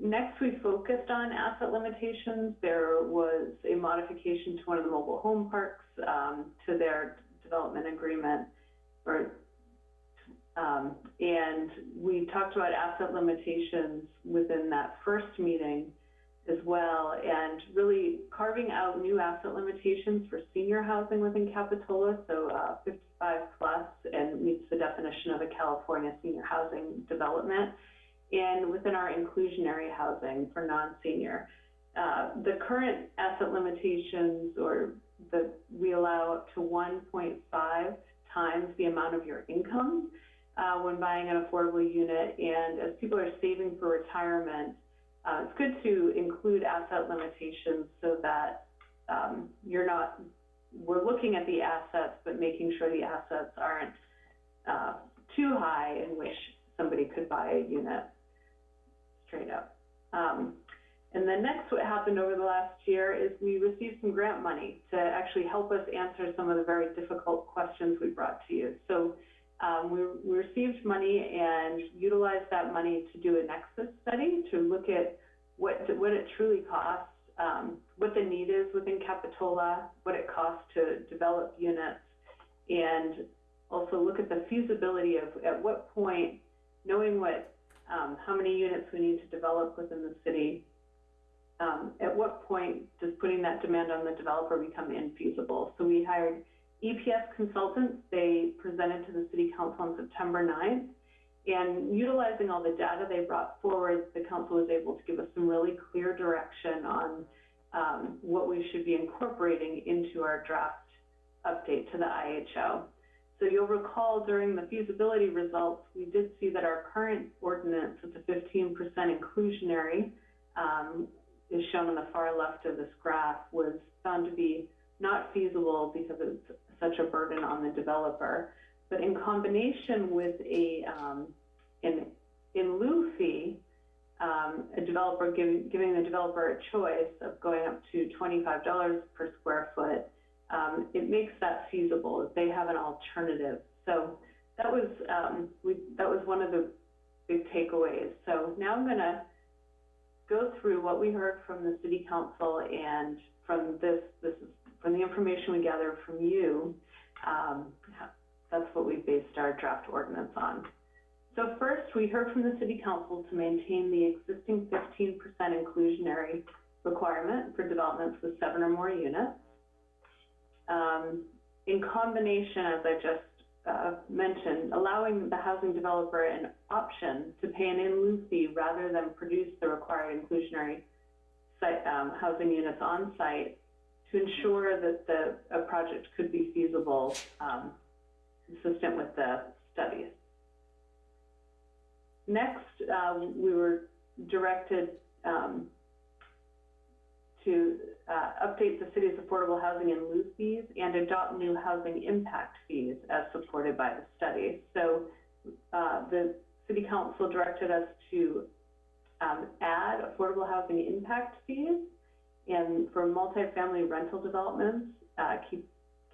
next we focused on asset limitations. There was a modification to one of the mobile home parks, um, to their development agreement or um, and we talked about asset limitations within that first meeting as well, and really carving out new asset limitations for senior housing within Capitola, so uh, 55 plus, and meets the definition of a California senior housing development, and within our inclusionary housing for non-senior. Uh, the current asset limitations, or the we allow up to 1.5 times the amount of your income uh, when buying an affordable unit. And as people are saving for retirement, uh, it's good to include asset limitations so that um, you're not, we're looking at the assets, but making sure the assets aren't uh, too high in which somebody could buy a unit straight up. Um, and then next, what happened over the last year is we received some grant money to actually help us answer some of the very difficult questions we brought to you. So um, we, we received money and utilized that money to do a nexus study to look at what, what it truly costs, um, what the need is within Capitola, what it costs to develop units, and also look at the feasibility of at what point knowing what, um, how many units we need to develop within the city, um, at what point does putting that demand on the developer become infeasible? So we hired EPS consultants. They presented to the city council on September 9th. And utilizing all the data they brought forward, the council was able to give us some really clear direction on um, what we should be incorporating into our draft update to the IHO. So you'll recall during the feasibility results, we did see that our current ordinance with the 15% inclusionary um, is shown on the far left of this graph was found to be not feasible because it's such a burden on the developer. But in combination with a, um, in, in lieu fee, um, a developer giving, giving the developer a choice of going up to twenty-five dollars per square foot, um, it makes that feasible, if they have an alternative. So that was, um, we, that was one of the big takeaways. So now I'm gonna go through what we heard from the city council and from this, this is, from the information we gather from you, um, that's what we based our draft ordinance on. So first, we heard from the city council to maintain the existing fifteen percent inclusionary requirement for developments with seven or more units. Um, in combination, as I just, uh, mentioned, allowing the housing developer an option to pay an in lieu fee rather than produce the required inclusionary site, um, housing units on site to ensure that the, a project could be feasible, um, consistent with the studies. Next, uh, we were directed um, to uh, update the city's affordable housing and lieu fees and adopt new housing impact fees as supported by the study. So uh, the city council directed us to um, add affordable housing impact fees and for multifamily rental developments, uh, keep,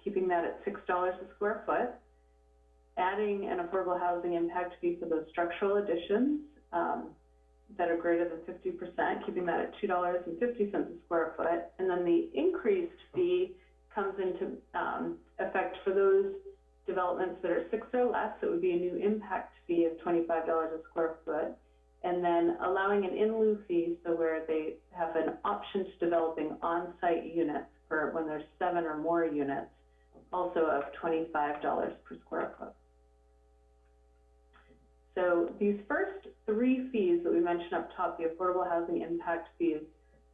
keeping that at $6 a square foot adding an affordable housing impact fee for those structural additions um, that are greater than fifty percent, keeping that at two dollars and fifty cents a square foot. And then the increased fee comes into um, effect for those developments that are six or less. It would be a new impact fee of twenty-five dollars a square foot. And then allowing an in lieu fee, so where they have an option to developing on-site units for when there's seven or more units, also of twenty-five dollars per square foot. So these first three fees that we mentioned up top, the affordable housing impact fees,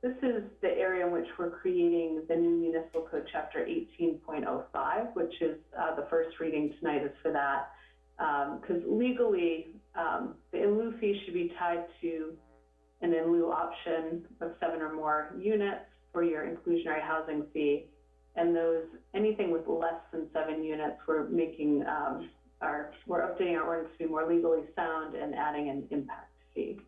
this is the area in which we're creating the new municipal code chapter 18.05, which is uh, the first reading tonight is for that. Because legally, um, the in lieu fee should be tied to an in lieu option of seven or more units for your inclusionary housing fee. And those, anything with less than seven units, we're making um, our, we're updating our ordinance to be more legally sound and adding an impact fee.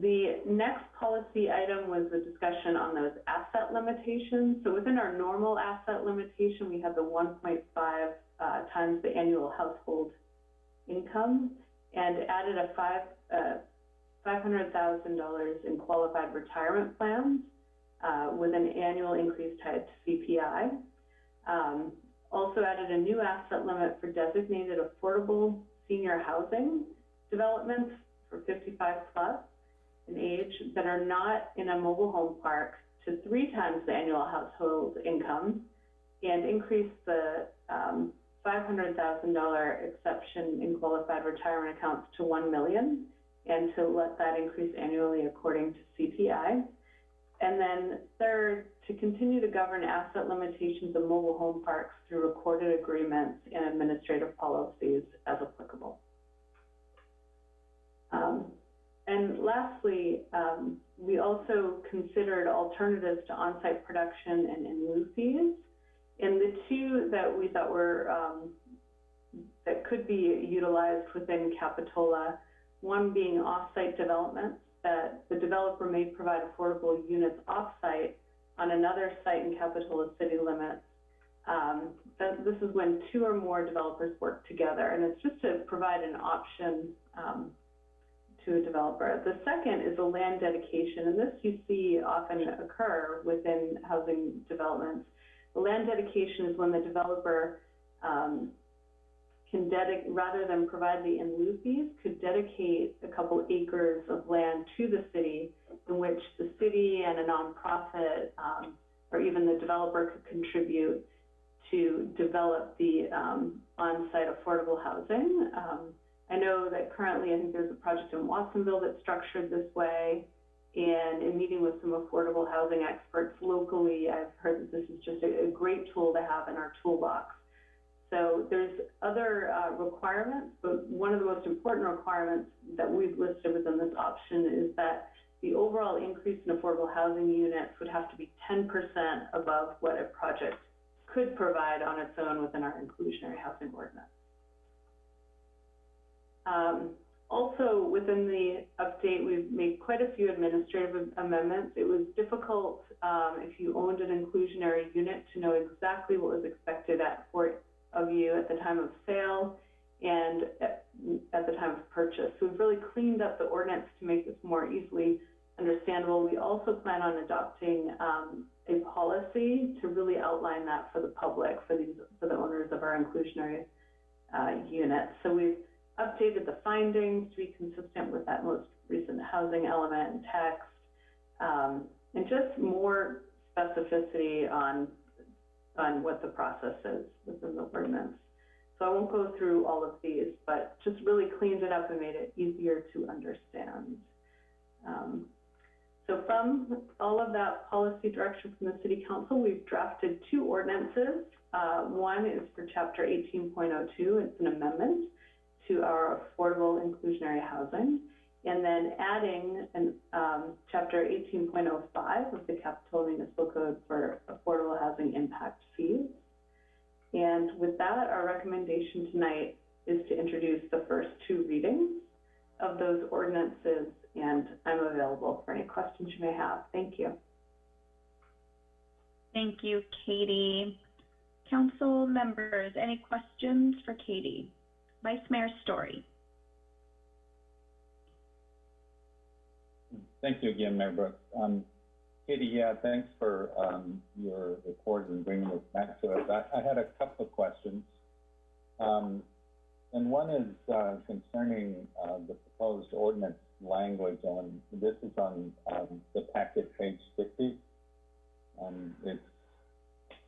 The next policy item was the discussion on those asset limitations. So within our normal asset limitation, we have the 1.5 uh, times the annual household income and added a five, uh, $500,000 in qualified retirement plans uh, with an annual increase tied to CPI. Um, also added a new asset limit for designated affordable senior housing developments for 55 plus in age that are not in a mobile home park to three times the annual household income and increase the um, $500,000 exception in qualified retirement accounts to 1 million, and to let that increase annually according to CPI. And then third, to continue to govern asset limitations of mobile home parks through recorded agreements and administrative policies as applicable. Um, and lastly, um, we also considered alternatives to on-site production and in lieu fees. And the two that we thought were um, that could be utilized within Capitola, one being off-site developments that the developer may provide affordable units off-site on another site in Capitola city limits. Um, this is when two or more developers work together, and it's just to provide an option um, to a developer. The second is a land dedication, and this you see often occur within housing developments. Land dedication is when the developer um, can dedicate, rather than provide the in lieu fees, could dedicate a couple acres of land to the city in which the city and a nonprofit, um, or even the developer could contribute to develop the, um, on-site affordable housing. Um, I know that currently, I think there's a project in Watsonville that's structured this way. And in meeting with some affordable housing experts locally, I've heard that this is just a, a great tool to have in our toolbox. So there's other uh, requirements, but one of the most important requirements that we've listed within this option is that the overall increase in affordable housing units would have to be 10% above what a project could provide on its own within our inclusionary housing ordinance. Um, also, within the update, we've made quite a few administrative amendments. It was difficult, um, if you owned an inclusionary unit to know exactly what was expected at, of you at the time of sale and at, at the time of purchase. So we've really cleaned up the ordinance to make this more easily understandable. We also plan on adopting, um, a policy to really outline that for the public, for these, for the owners of our inclusionary, uh, units. So we've updated the findings to be consistent with that most recent housing element and text, um, and just more specificity on, on what the process is within the ordinance. So I won't go through all of these, but just really cleaned it up and made it easier to understand. Um, so from all of that policy direction from the City Council, we've drafted two ordinances. Uh, one is for Chapter 18.02, it's an amendment to our affordable inclusionary housing, and then adding an, um, chapter 18.05 of the Capitola Municipal Code for affordable housing impact fees. And with that, our recommendation tonight is to introduce the first two readings of those ordinances, and I'm available for any questions you may have. Thank you. Thank you, Katie. Council members, any questions for Katie? Vice Mayor Storey. Thank you again, Mayor Brooks. Um, Katie, yeah, thanks for, um, your report and bringing this back to us. I, I had a couple of questions. Um, and one is, uh, concerning, uh, the proposed ordinance language on, this is on, um, the packet page fifty. Um, it's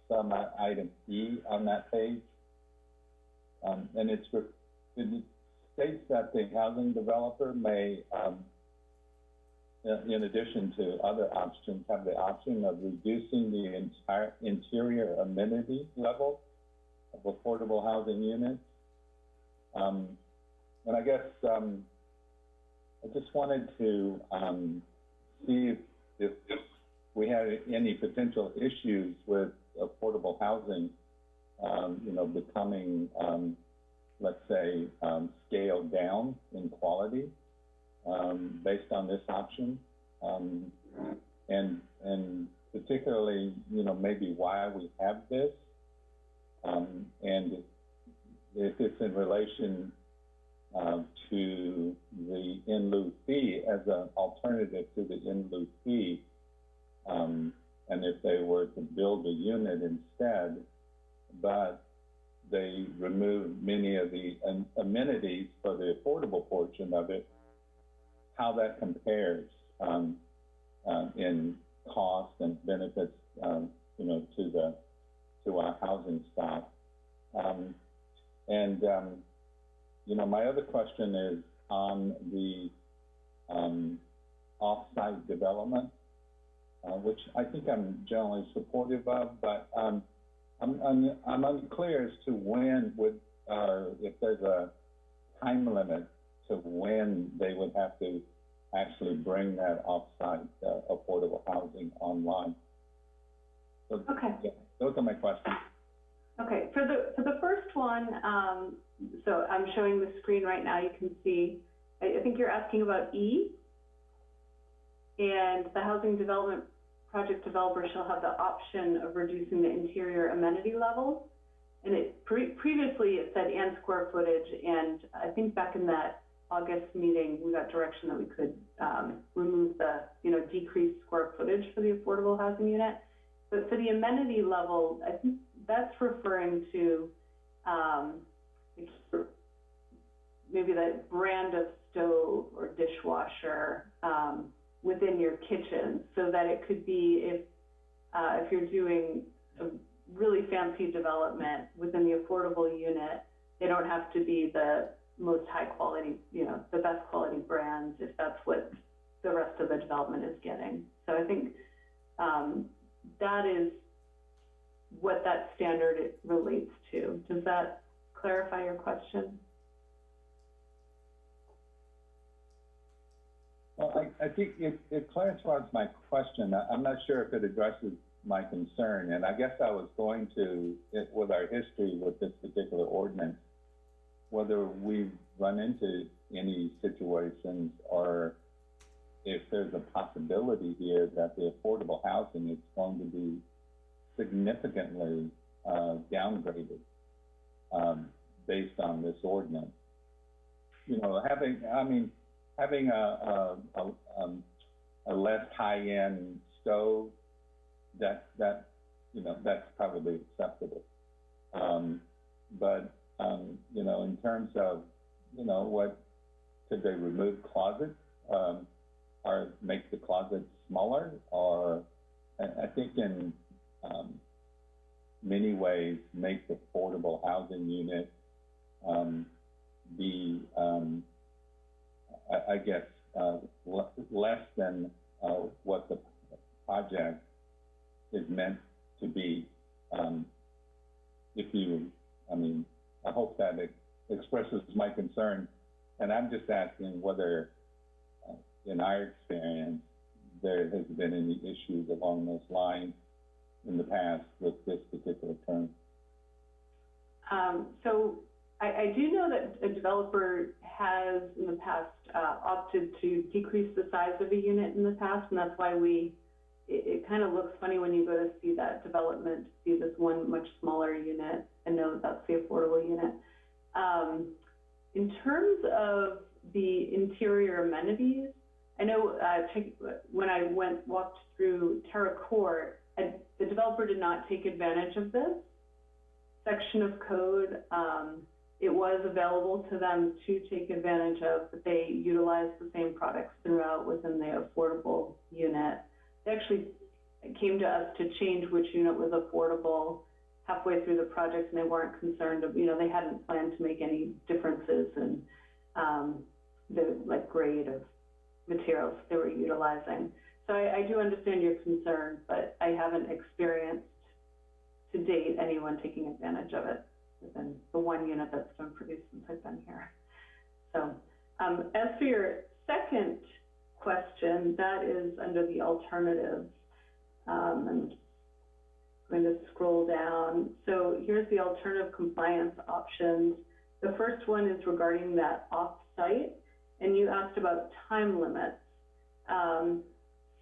some uh, item E on that page. Um, and it's, it states that the housing developer may, um, in addition to other options, have the option of reducing the entire interior amenity level of affordable housing units. Um, and I guess, um, I just wanted to, um, see if, if, if we had any potential issues with affordable housing, um, you know, becoming, um, let's say, um, scaled down in quality, um, based on this option. Um, and, and particularly, you know, maybe why we have this. Um, and if it's in relation, um, to the in lieu fee as an alternative to the in lieu fee. Um, and if they were to build a unit instead, but they remove many of the amenities for the affordable portion of it, how that compares um, uh, in cost and benefits, um, you know, to the to our housing stock. Um, and um, you know, my other question is on the um, off-site development, uh, which I think I'm generally supportive of, but I'm, I'm, I'm unclear as to when would, uh, if there's a time limit to when they would have to actually bring that off-site uh, affordable housing online. So, Okay. yeah, those are my questions. Okay, for the, for the first one, um, so I'm showing the screen right now, you can see, I, I think you're asking about E. And the housing development project developer shall have the option of reducing the interior amenity levels. And it, pre- previously it said and square footage, and I think back in that August meeting, we got direction that we could, um, remove the, you know, decrease square footage for the affordable housing unit. But for the amenity level, I think that's referring to, um, maybe the brand of stove or dishwasher, um, within your kitchen, so that it could be if, uh, if you're doing a really fancy development within the affordable unit, they don't have to be the most high quality, you know, the best quality brands, if that's what the rest of the development is getting. So I think, um, that is what that standard relates to. Does that clarify your question? Well, I, I think it, it clarifies my question. I, I'm not sure if it addresses my concern, and I guess I was going to, it, with our history with this particular ordinance, whether we've run into any situations or if there's a possibility here that the affordable housing is going to be significantly, uh, downgraded, um, based on this ordinance. You know, having, I mean, having a, a, a, um, a less high-end stove, that, that, you know, that's probably acceptable. Um, but, um, you know, in terms of, you know, what, could they remove closets? Um, or make the closets smaller? Or, I, I think in, um, many ways, make the affordable housing unit, um, be, um, I, I guess, uh, le- less than, uh, what the project is meant to be. Um, if you, I mean, I hope that it expresses my concern. And I'm just asking whether, uh, in our experience, there has been any issues along those lines in the past with this particular term. Um, so I, I do know that a developer has in the past, uh, opted to decrease the size of a unit in the past, and that's why we, it, it kind of looks funny when you go to see that development, see this one much smaller unit, and know that that's the affordable unit. Um, in terms of the interior amenities, I know, uh, when I went, walked through Terra Court, the developer did not take advantage of this section of code. Um, it was available to them to take advantage of, but they utilized the same products throughout within the affordable unit. They actually came to us to change which unit was affordable halfway through the project, and they weren't concerned of, you know, they hadn't planned to make any differences in, um, the, like, grade of materials they were utilizing. So I, I do understand your concern, but I haven't experienced to date anyone taking advantage of it within the one unit that's been produced since I've been here. So, um, as for your second question, that is under the alternatives. Um, I'm going to scroll down. So here's the alternative compliance options. The first one is regarding that off-site, and you asked about time limits. Um,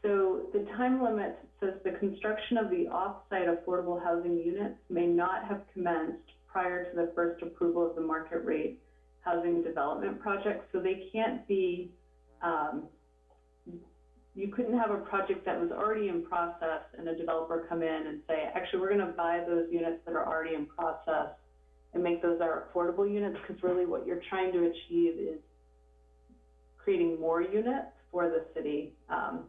so the time limit says the construction of the off-site affordable housing units may not have commenced prior to the first approval of the market rate housing development project. So they can't be, um, you couldn't have a project that was already in process and a developer come in and say, actually, we're going to buy those units that are already in process and make those our affordable units, because really what you're trying to achieve is creating more units for the city um,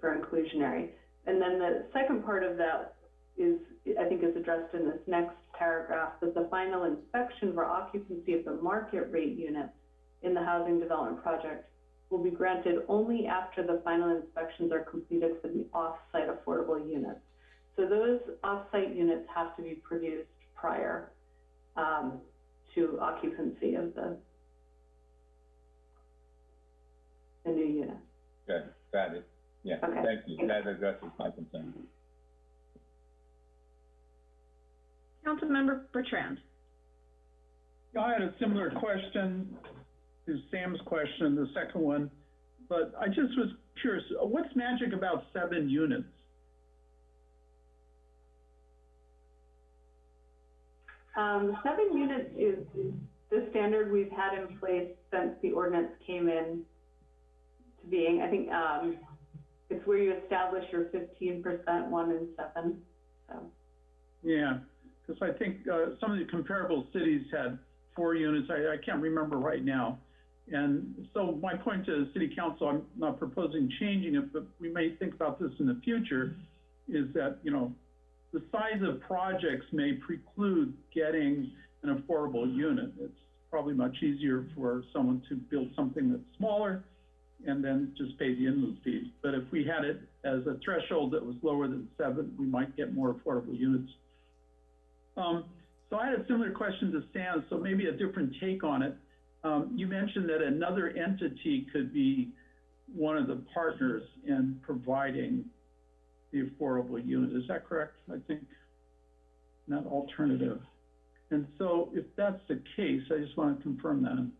for inclusionary. And then the second part of that is, I think is addressed in this next paragraph, that the final inspection for occupancy of the market rate units in the housing development project will be granted only after the final inspections are completed for the off-site affordable units. So those off-site units have to be produced prior um, to occupancy of the, the new unit. Good, got it. Yeah, Okay. thank you. That addresses my concern. Councilmember Bertrand. Yeah, I had a similar question to Sam's question, the second one, but I just was curious, uh, what's magic about seven units? Um, seven units is the standard we've had in place since the ordinance came in to being. I think, um, it's where you establish your fifteen percent one and seven, so. Yeah, because I think, uh, some of the comparable cities had four units, I, I can't remember right now. And so my point to the city council, I'm not proposing changing it, but we may think about this in the future, is that, you know, the size of projects may preclude getting an affordable unit. It's probably much easier for someone to build something that's smaller and then just pay the in-lieu fees. But if we had it as a threshold that was lower than seven, we might get more affordable units. Um, so I had a similar question to Sam, so maybe a different take on it. Um, you mentioned that another entity could be one of the partners in providing the affordable unit. Is that correct? I think not alternative. And so if that's the case, I just want to confirm that.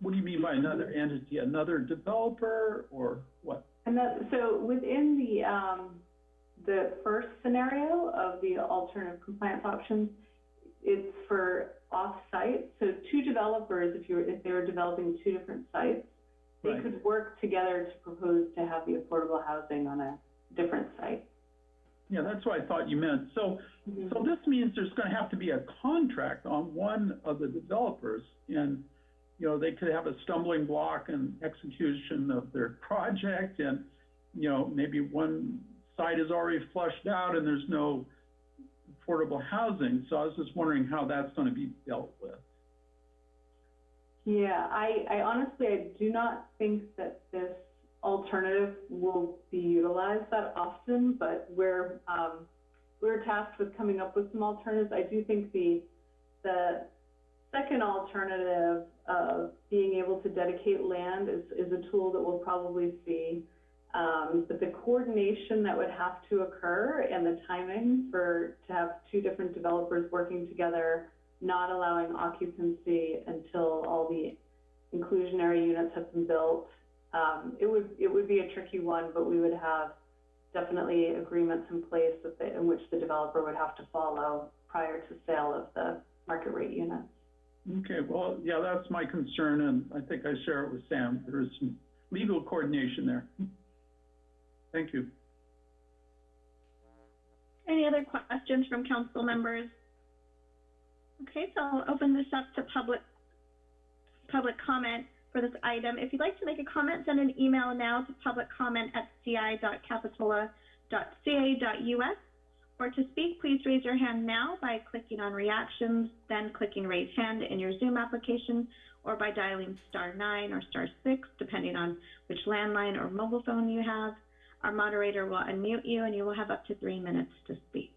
What do you mean by another entity? Another developer or what? And that, so within the, um, the first scenario of the alternative compliance options, it's for off-site. So two developers, if you were, if they were developing two different sites, they Right. could work together to propose to have the affordable housing on a different site. Yeah, that's what I thought you meant. So, mm-hmm. so this means there's gonna have to be a contract on one of the developers. And, you know, they could have a stumbling block in execution of their project and, you know, maybe one site is already flushed out and there's no affordable housing. So I was just wondering how that's gonna be dealt with. Yeah, I, I honestly, I do not think that this alternative will be utilized that often, but we're, um, we're tasked with coming up with some alternatives. I do think the, the second alternative of being able to dedicate land is, is a tool that we'll probably see. Um, but the coordination that would have to occur and the timing for, to have two different developers working together, not allowing occupancy until all the inclusionary units have been built. Um, it would, it would be a tricky one, but we would have definitely agreements in place they, in which the developer would have to follow prior to sale of the market rate units. Okay, well, yeah, that's my concern and I think I share it with Sam. There is some legal coordination there. Thank you. Any other questions from council members? Okay, so I'll open this up to public, public comment for this item. If you'd like to make a comment, send an email now to publiccomment@ci.capitola.ca.us. Or to speak, please raise your hand now by clicking on reactions, then clicking raise hand in your Zoom application, or by dialing star nine or star six, depending on which landline or mobile phone you have. Our moderator will unmute you and you will have up to three minutes to speak.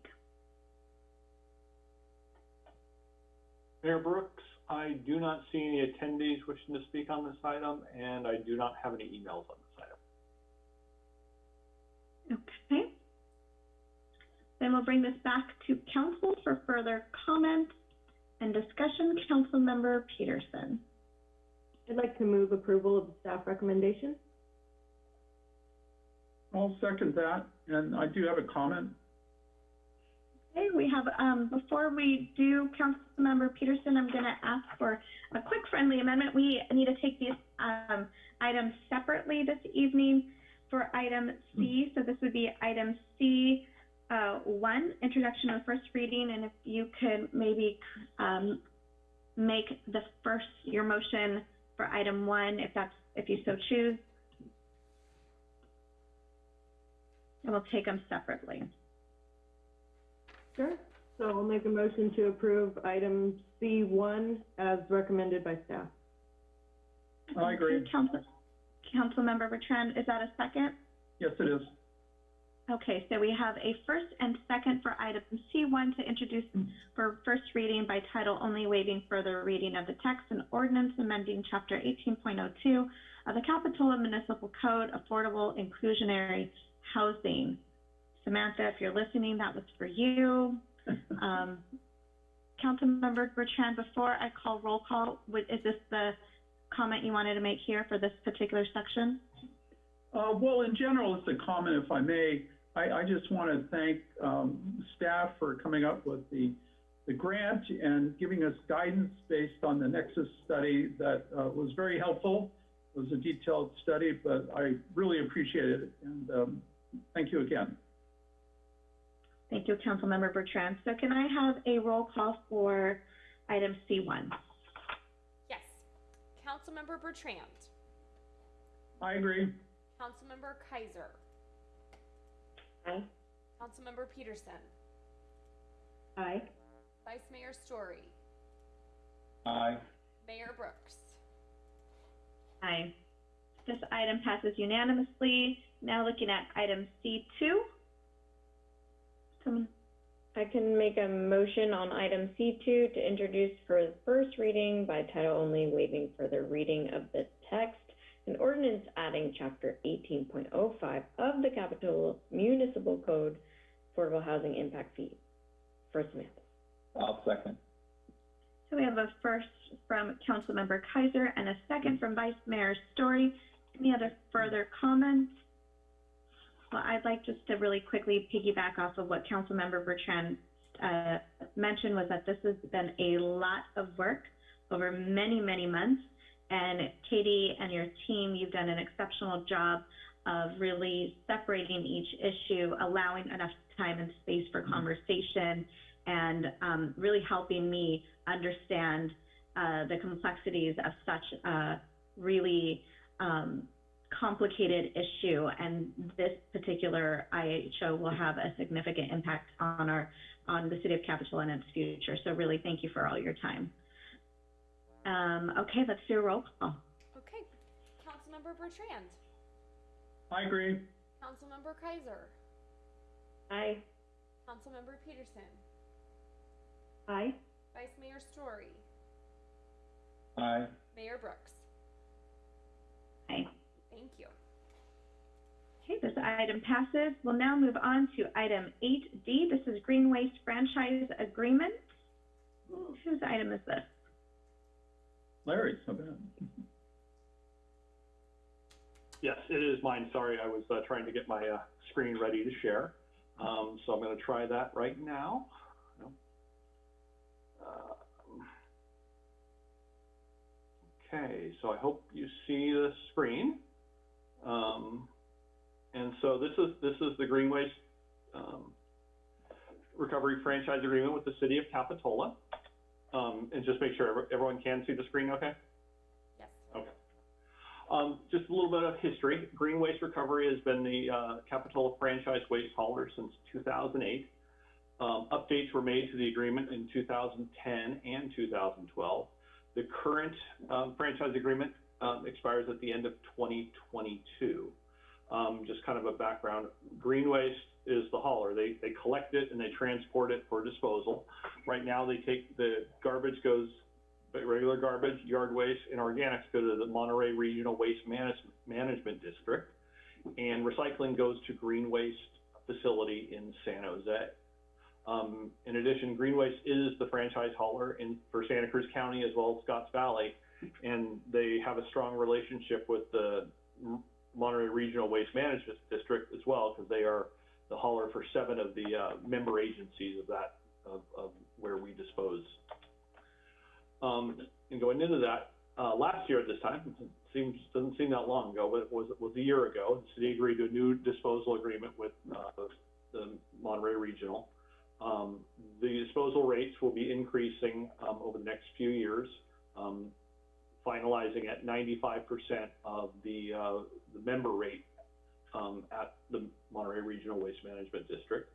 Mayor Brooks, I do not see any attendees wishing to speak on this item, and I do not have any emails on this item. Okay. Then we'll bring this back to council for further comment and discussion. Councilmember Petersen. I'd like to move approval of the staff recommendation. I'll second that, and I do have a comment. Okay, we have, um, before we do, Councilmember Petersen, I'm gonna ask for a quick friendly amendment. We need to take these, um, items separately this evening for item C. So this would be item C, uh, one, introduction of first reading, and if you could maybe, um, make the first, your motion for item one, if that's, if you so choose. And we'll take them separately. Sure. So I'll make a motion to approve item C one as recommended by staff. I agree. Okay, Council, Councilmember Bertrand, is that a second? Yes, it is. Okay, so we have a first and second for item C1 to introduce for first reading by title only, waiving further reading of the text and ordinance amending Chapter 18.02 of the Capitola Municipal Code, Affordable Inclusionary Housing. Samantha, if you're listening, that was for you. [LAUGHS] Um, Councilmember Bertrand, before I call roll call, would- is this the comment you wanted to make here for this particular section? Uh, well, in general, it's a comment, if I may. I, I just want to thank, um, staff for coming up with the, the grant and giving us guidance based on the Nexus study that, uh, was very helpful. It was a detailed study, but I really appreciate it, and, um, thank you again. Thank you, Councilmember Bertrand. So can I have a roll call for item C1? Yes. Councilmember Bertrand. I agree. Councilmember Keiser. Aye. Councilmember Petersen. Aye. Vice Mayor Storey. Aye. Mayor Brooks. Aye. This item passes unanimously. Now looking at item C2. Someone, I can make a motion on item C2 to introduce for the first reading by title only, waiving further reading of the text, an ordinance adding chapter 18.05 of the Capitola Municipal Code, Affordable Housing Impact Fee. First Samantha. I'll second. so we have a first from Councilmember Keiser and a second from Vice Mayor Storey. Any other further comments? Well, I'd like just to really quickly piggyback off of what Councilmember Bertrand uh, mentioned was that this has been a lot of work over many, many months. And Katie and your team, you've done an exceptional job of really separating each issue, allowing enough time and space for conversation, and um, really helping me understand uh, the complexities of such a really um, complicated issue. And this particular IHO will have a significant impact on our on the city of Capitola and its future. So really, thank you for all your time. Um, okay, let's do a roll call. Okay. Councilmember Bertrand. I agree. Councilmember Keiser. Aye. Councilmember Petersen. Aye. Vice Mayor Storey. Aye. Mayor Brooks. Aye. Thank you. Okay, this item passes. We'll now move on to item 8D. This is Green Waste Franchise Agreement. Whose item is this? Larry, so bad. Yes, it is mine. Sorry, I was uh, trying to get my uh, screen ready to share. Um, so I'm going to try that right now. Um, okay, so I hope you see the screen. Um, and so this is this is the Green Waste um, Recovery Franchise Agreement with the City of Capitola. Um, and just make sure everyone can see the screen, okay? Yes. Okay. Um, just a little bit of history. Green Waste Recovery has been the uh, Capitola franchise waste hauler since 2008. Um, updates were made to the agreement in 2010 and 2012. The current um, franchise agreement um, expires at the end of 2022. Um, just kind of a background, green waste is the hauler. They, they collect it and they transport it for disposal. Right now, they take the garbage goes, regular garbage, yard waste, and organics go to the Monterey Regional Waste Management, Management District. And recycling goes to Green Waste Facility in San Jose. Um, in addition, Green Waste is the franchise hauler in, for Santa Cruz County as well as Scotts Valley. And they have a strong relationship with the Monterey Regional Waste Management District as well, because they are the hauler for seven of the uh, member agencies of that, of, of where we dispose. Um, and going into that, uh, last year at this time, seems, doesn't seem that long ago, but it was, it was a year ago, the city agreed to a new disposal agreement with uh, the Monterey Regional. Um, the disposal rates will be increasing um, over the next few years, um, finalizing at 95% of the, uh, the member rate um, at the Monterey Regional Waste Management District.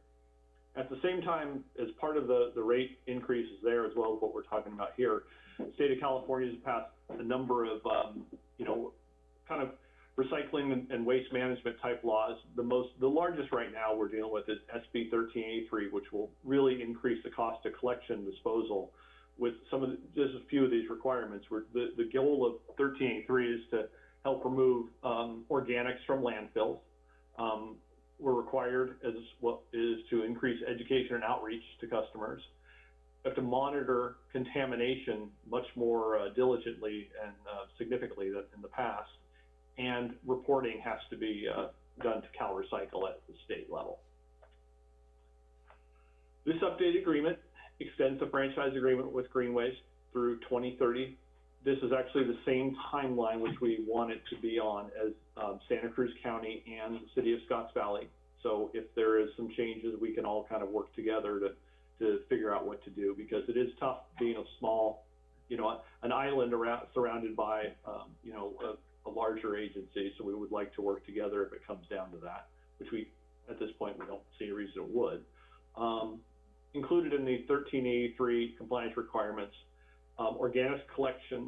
At the same time, as part of the, the rate increases there, as well as what we're talking about here, the state of California has passed a number of, um, you know, kind of recycling and, and waste management type laws. The most, the largest right now we're dealing with is SB 1383, which will really increase the cost of collection disposal with some of the, just a few of these requirements. Where the, the goal of 1383 is to help remove um, organics from landfills. Um, we're required as what is to increase education and outreach to customers. We have to monitor contamination much more uh, diligently and uh, significantly than in the past. And reporting has to be uh, done to CalRecycle at the state level. This updated agreement extends the franchise agreement with Green Waste through 2030. This is actually the same timeline which we want it to be on as um, Santa Cruz County and the city of Scotts Valley. So if there is some changes, we can all kind of work together to, to figure out what to do because it is tough being a small you know, an island around, surrounded by, um, you know, a, a larger agency. So we would like to work together if it comes down to that, which we, at this point, we don't see a reason it would. Um, included in the thirteen eighty-three compliance requirements, um, organics collection,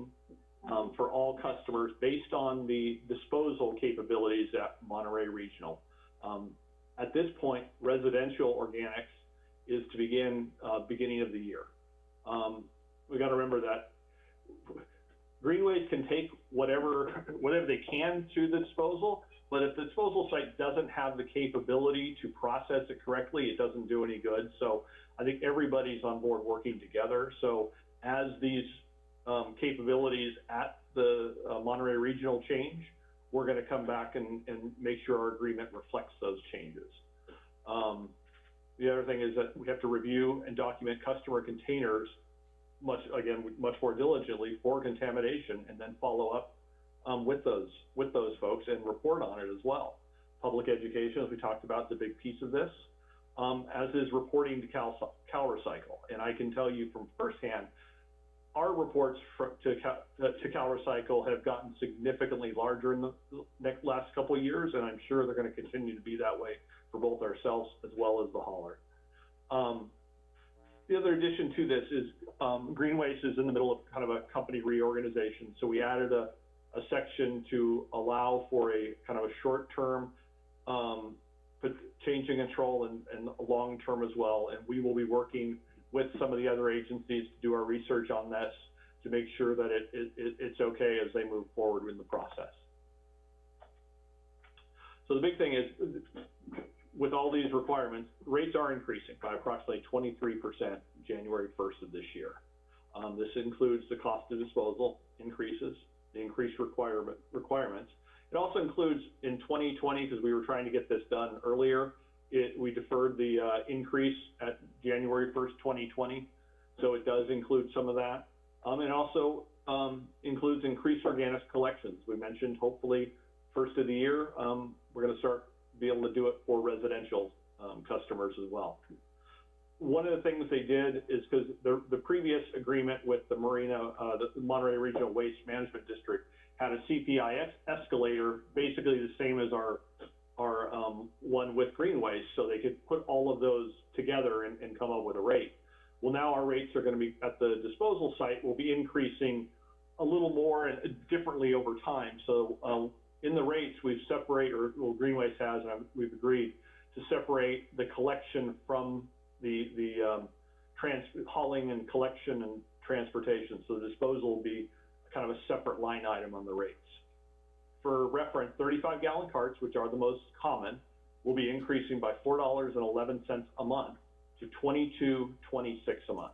um, for all customers based on the disposal capabilities at Monterey Regional. Um, at this point, residential organics is to begin, uh, beginning of the year. Um, we gotta remember that Green Waste can take whatever, whatever they can to the disposal, but if the disposal site doesn't have the capability to process it correctly, it doesn't do any good. So I think everybody's on board working together. So as these, um, capabilities at the uh, Monterey Regional change, we're gonna come back and, and make sure our agreement reflects those changes. Um, the other thing is that we have to review and document customer containers much, again, much more diligently for contamination and then follow up, um, with those, with those folks and report on it as well. Public education, as we talked about, is a big piece of this, um, as is reporting to Cal, CalRecycle. And I can tell you from firsthand, our reports fr- to Cal, to CalRecycle have gotten significantly larger in the next, last couple of years, and I'm sure they're gonna continue to be that way for both ourselves as well as the hauler. Um, the other addition to this is, um, Green Waste is in the middle of kind of a company reorganization, so we added a, a section to allow for a kind of a short-term, um, change in control and, and long-term as well, and we will be working with some of the other agencies to do our research on this to make sure that it, it, it it's okay as they move forward in the process. So the big thing is, with all these requirements, rates are increasing by approximately twenty-three percent January first of this year. Um, this includes the cost of disposal increases, the increased requirement, requirements. It also includes in twenty twenty, because we were trying to get this done earlier, it, we deferred the, uh, increase at January first, twenty twenty. So it does include some of that. Um, and also, um, includes increased organic collections. We mentioned hopefully first of the year, um, we're gonna start be able to do it for residential, um, customers as well. One of the things they did is because the, the previous agreement with the Marina, uh, the Monterey Regional Waste Management District had a CPI escalator, basically the same as our, our, um, one with Green Waste, so they could put all of those together and, and come up with a rate. Well, now our rates are gonna be, at the disposal site, will be increasing a little more and differently over time. So, um, in the rates, we've separate, or, well, Green Waste has, and we've agreed to separate the collection from the, the, um, trans, hauling and collection and transportation. So the disposal will be kind of a separate line item on the rates. For reference, thirty-five gallon carts, which are the most common, will be increasing by four dollars and eleven cents a month to twenty-two twenty-six a month.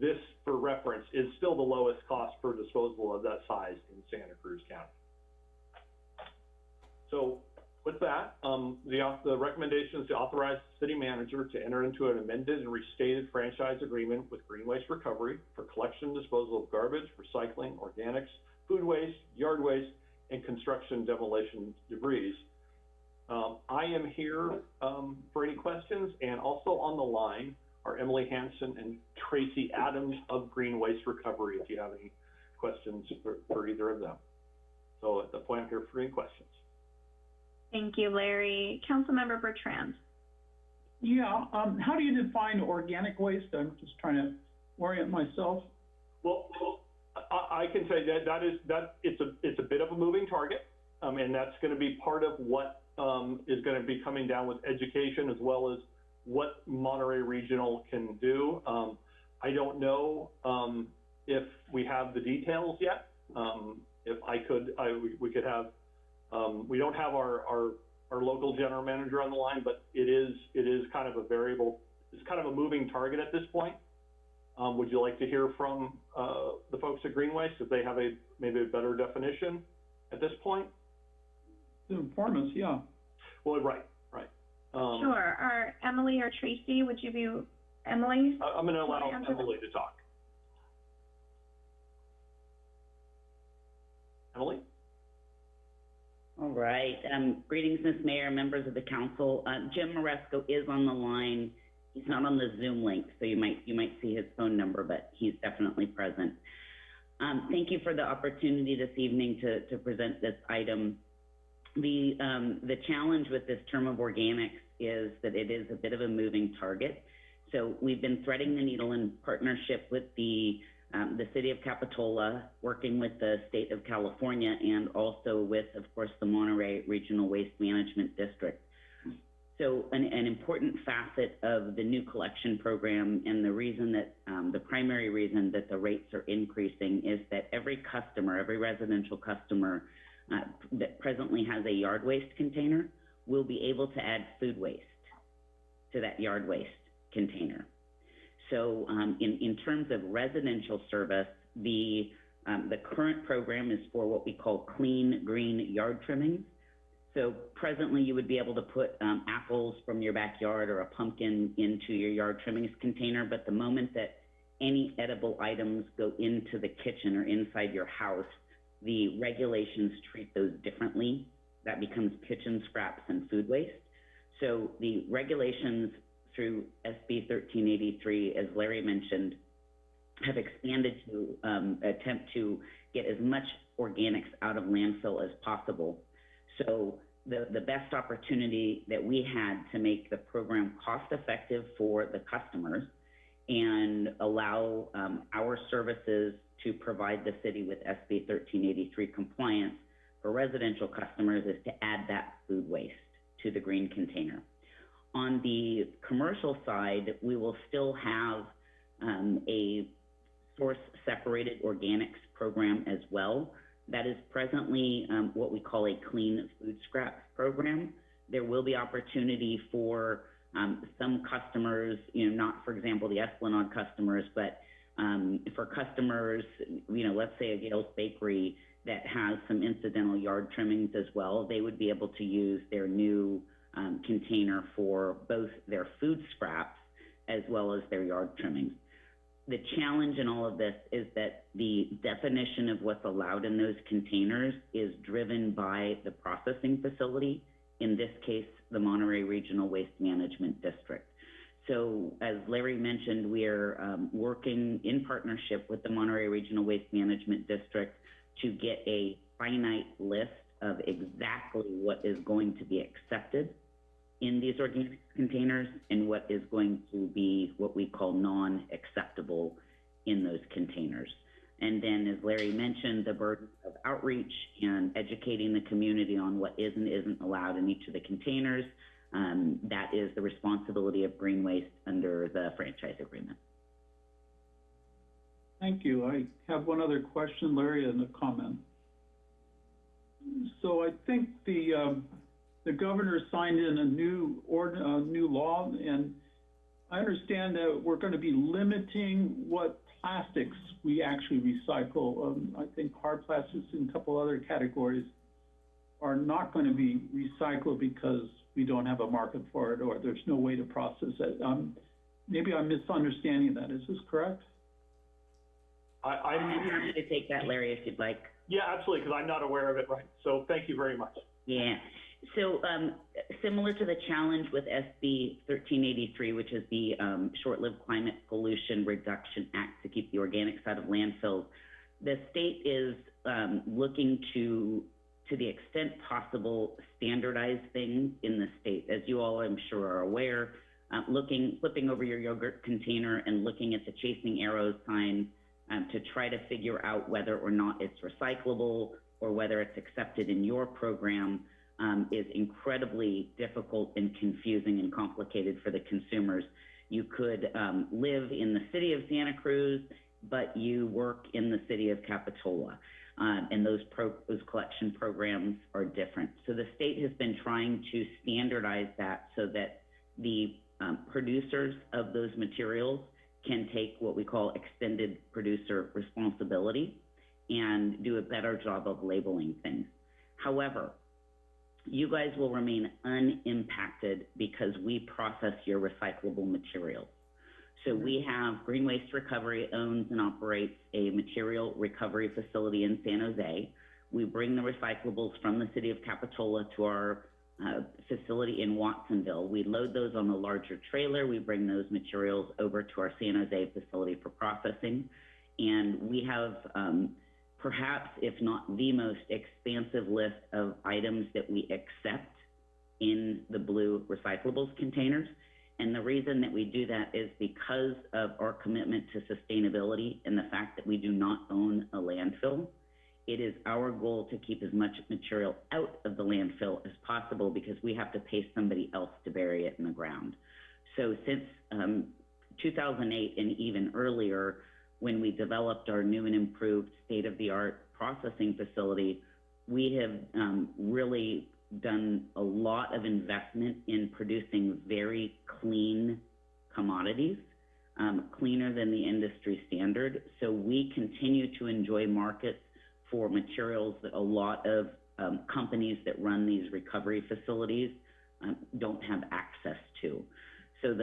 This, for reference, is still the lowest cost per disposal of that size in Santa Cruz County. So with that, um, the, the recommendation is to authorize the city manager to enter into an amended and restated franchise agreement with Green Waste Recovery for collection and disposal of garbage, recycling, organics, food waste, yard waste, and construction demolition debris. Um, I am here, um, for any questions, and also on the line are Emily Hanson and Tracy Adams of Green Waste Recovery, if you have any questions for, for either of them. So at the point, I'm here for any questions. Thank you, Larry. Councilmember Bertrand. Yeah, um, how do you define organic waste? I'm just trying to orient myself. Well, I, I can say that that is, that, it's a, it's a bit of a moving target. Um, and that's gonna be part of what, um, is gonna be coming down with education as well as what Monterey Regional can do. Um, I don't know, um, if we have the details yet. Um, if I could, I, we, we could have, um, we don't have our, our, our local general manager on the line, but it is, it is kind of a variable, it's kind of a moving target at this point. Um, would you like to hear from, uh, the folks at Green Waste, if they have a, maybe a better definition at this point? Inform us, yeah. Well, right, right. Um, Sure. Are Emily or Tracy, would you be, Emily? I- I'm gonna allow answer that? Emily to talk. Emily? All right, um, greetings, Ms. Mayor, members of the council. Uh, Jim Maresco is on the line. He's not on the Zoom link, so you might, you might see his phone number, but he's definitely present. Um, thank you for the opportunity this evening to, to present this item. The, um, the challenge with this term of organics is that it is a bit of a moving target. So we've been threading the needle in partnership with the, um, the city of Capitola, working with the state of California, and also with, of course, the Monterey Regional Waste Management District. So an, an important facet of the new collection program and the reason that, um, the primary reason that the rates are increasing is that every customer, every residential customer uh, that presently has a yard waste container will be able to add food waste to that yard waste container. So um, in, in terms of residential service, the, um, the current program is for what we call clean green yard trimmings. So presently, you would be able to put um, apples from your backyard or a pumpkin into your yard trimmings container, but the moment that any edible items go into the kitchen or inside your house, the regulations treat those differently. That becomes kitchen scraps and food waste. So the regulations through SB 1383, as Larry mentioned, have expanded to um, attempt to get as much organics out of landfill as possible. So the, the best opportunity that we had to make the program cost effective for the customers and allow um, our services to provide the city with SB 1383 compliance for residential customers is to add that food waste to the green container. On the commercial side, we will still have um, a source separated organics program as well. That is presently um, what we call a clean food scraps program. There will be opportunity for um, some customers, you know, not for example the Esplanade customers, but for customers, you know, let's say a Gayle's Bakery that has some incidental yard trimmings as well, they would be able to use their new um, container for both their food scraps as well as their yard trimmings. The challenge in all of this is that the definition of what's allowed in those containers is driven by the processing facility, in this case, the Monterey Regional Waste Management District. So as Larry mentioned, we are um, working in partnership with the Monterey Regional Waste Management District to get a finite list of exactly what is going to be accepted in these organic containers and what is going to be what we call non-acceptable in those containers. And then, as Larry mentioned, the burden of outreach and educating the community on what is and isn't allowed in each of the containers, um, that is the responsibility of Green Waste under the franchise agreement. Thank you. I have one other question, Larry, and a comment. So I think the, um, the governor signed in a new ord, uh, new law, and I understand that we're going to be limiting what plastics we actually recycle. Um, I think hard plastics and a couple other categories are not going to be recycled because we don't have a market for it or there's no way to process it. Um, maybe I'm misunderstanding that. Is this correct? I, I'm I'm, happy to take that, Larry, if you'd like. yeah, absolutely, because I'm not aware of it, right? So thank you very much. Yeah. So, um, similar to the challenge with SB 1383, which is the um, Short-Lived Climate Pollutant Reduction Act to keep the organics out of landfills, the state is um, looking to, to the extent possible, standardize things in the state. As you all, I'm sure, are aware, uh, looking, flipping over your yogurt container and looking at the chasing arrows sign um, to try to figure out whether or not it's recyclable or whether it's accepted in your program um, is incredibly difficult and confusing and complicated for the consumers. You could um, live in the city of Santa Cruz, but you work in the city of Capitola. Um, and those, pro- those collection programs are different. So the state has been trying to standardize that so that the um, producers of those materials can take what we call extended producer responsibility and do a better job of labeling things. However, you guys will remain unimpacted because we process your recyclable materials. So we have Green Waste Recovery owns and operates a material recovery facility in San Jose. We bring the recyclables from the city of Capitola to our uh, facility in Watsonville. We load those on a larger trailer. We bring those materials over to our San Jose facility for processing. And we have, um, perhaps, if not the most expansive list of items that we accept in the blue recyclables containers. And the reason that we do that is because of our commitment to sustainability and the fact that we do not own a landfill. It is our goal to keep as much material out of the landfill as possible because we have to pay somebody else to bury it in the ground. So since um, 2008 and even earlier, when we developed our new and improved state-of-the-art processing facility, we have um, really done a lot of investment in producing very clean commodities, um, cleaner than the industry standard. So we continue to enjoy markets for materials that a lot of um, companies that run these recovery facilities um, don't have access to. So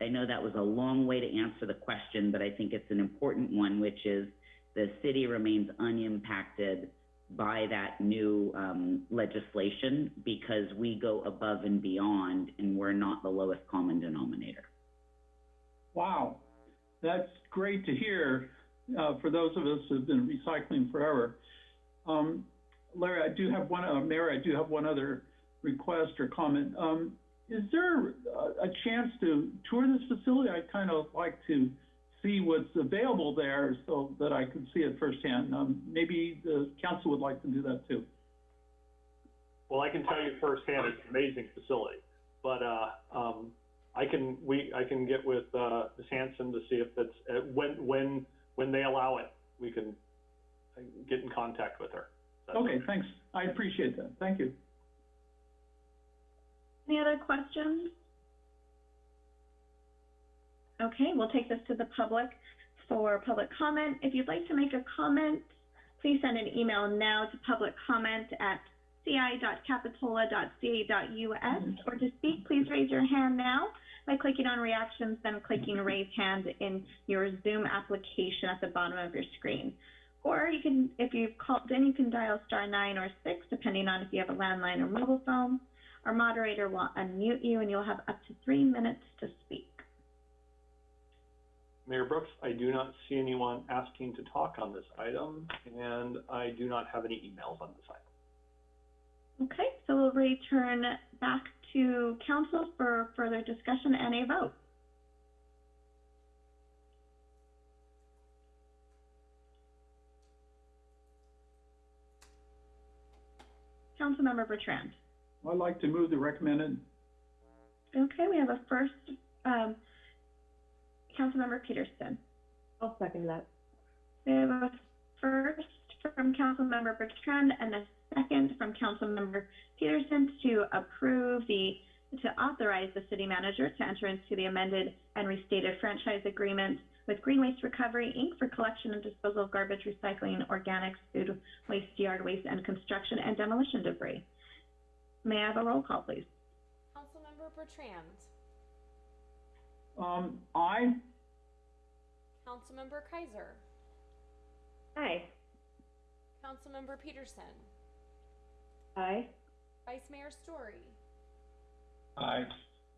I know that was a long way to answer the question, but I think it's an important one, which is the city remains unimpacted by that new um, legislation because we go above and beyond and we're not the lowest common denominator. Wow, that's great to hear uh, for those of us who've been recycling forever. Um, Larry, I do have one, uh, I do have one other request or comment. Um, is there a, a chance to tour this facility? I'd kind of like to see what's available there so that I can see it firsthand. Um, maybe the council would like to do that too. Well, I can tell you firsthand, it's an amazing facility, but, uh, um, I can, we, I can get with, uh, Ms. Hanson to see if it's, uh, when, when, when they allow it, we can get in contact with her. That's Okay, thanks. I appreciate that. Thank you. Any other questions? Okay, we'll take this to the public for public comment. If you'd like to make a comment, please send an email now to public comment at ci.capitola.ca.us. Or to speak, please raise your hand now by clicking on reactions, then clicking raise hand in your Zoom application at the bottom of your screen. Or you can, if you've called in, you can dial star nine or six, depending on if you have a landline or mobile phone. Our moderator will unmute you and you'll have up to three minutes to speak. Mayor Brooks, I do not see anyone asking to talk on this item, and I do not have any emails on this item. Okay, so we'll return back to council for further discussion and a vote. Councilmember Bertrand. I'd like to move the recommended. Okay, we have a first, um, Councilmember Petersen. I'll second that. We have a first from Councilmember Bertrand and a second from Councilmember Petersen to approve the, to authorize the city manager to enter into the amended and restated franchise agreement with Green Waste Recovery, Inc. for collection and disposal of garbage, recycling, organics, food waste, yard waste, and construction and demolition debris. May I have a roll call, please? Councilmember Bertrand. Um, aye. Councilmember Keiser. Aye. Councilmember Petersen. Aye. Vice Mayor Storey. Aye.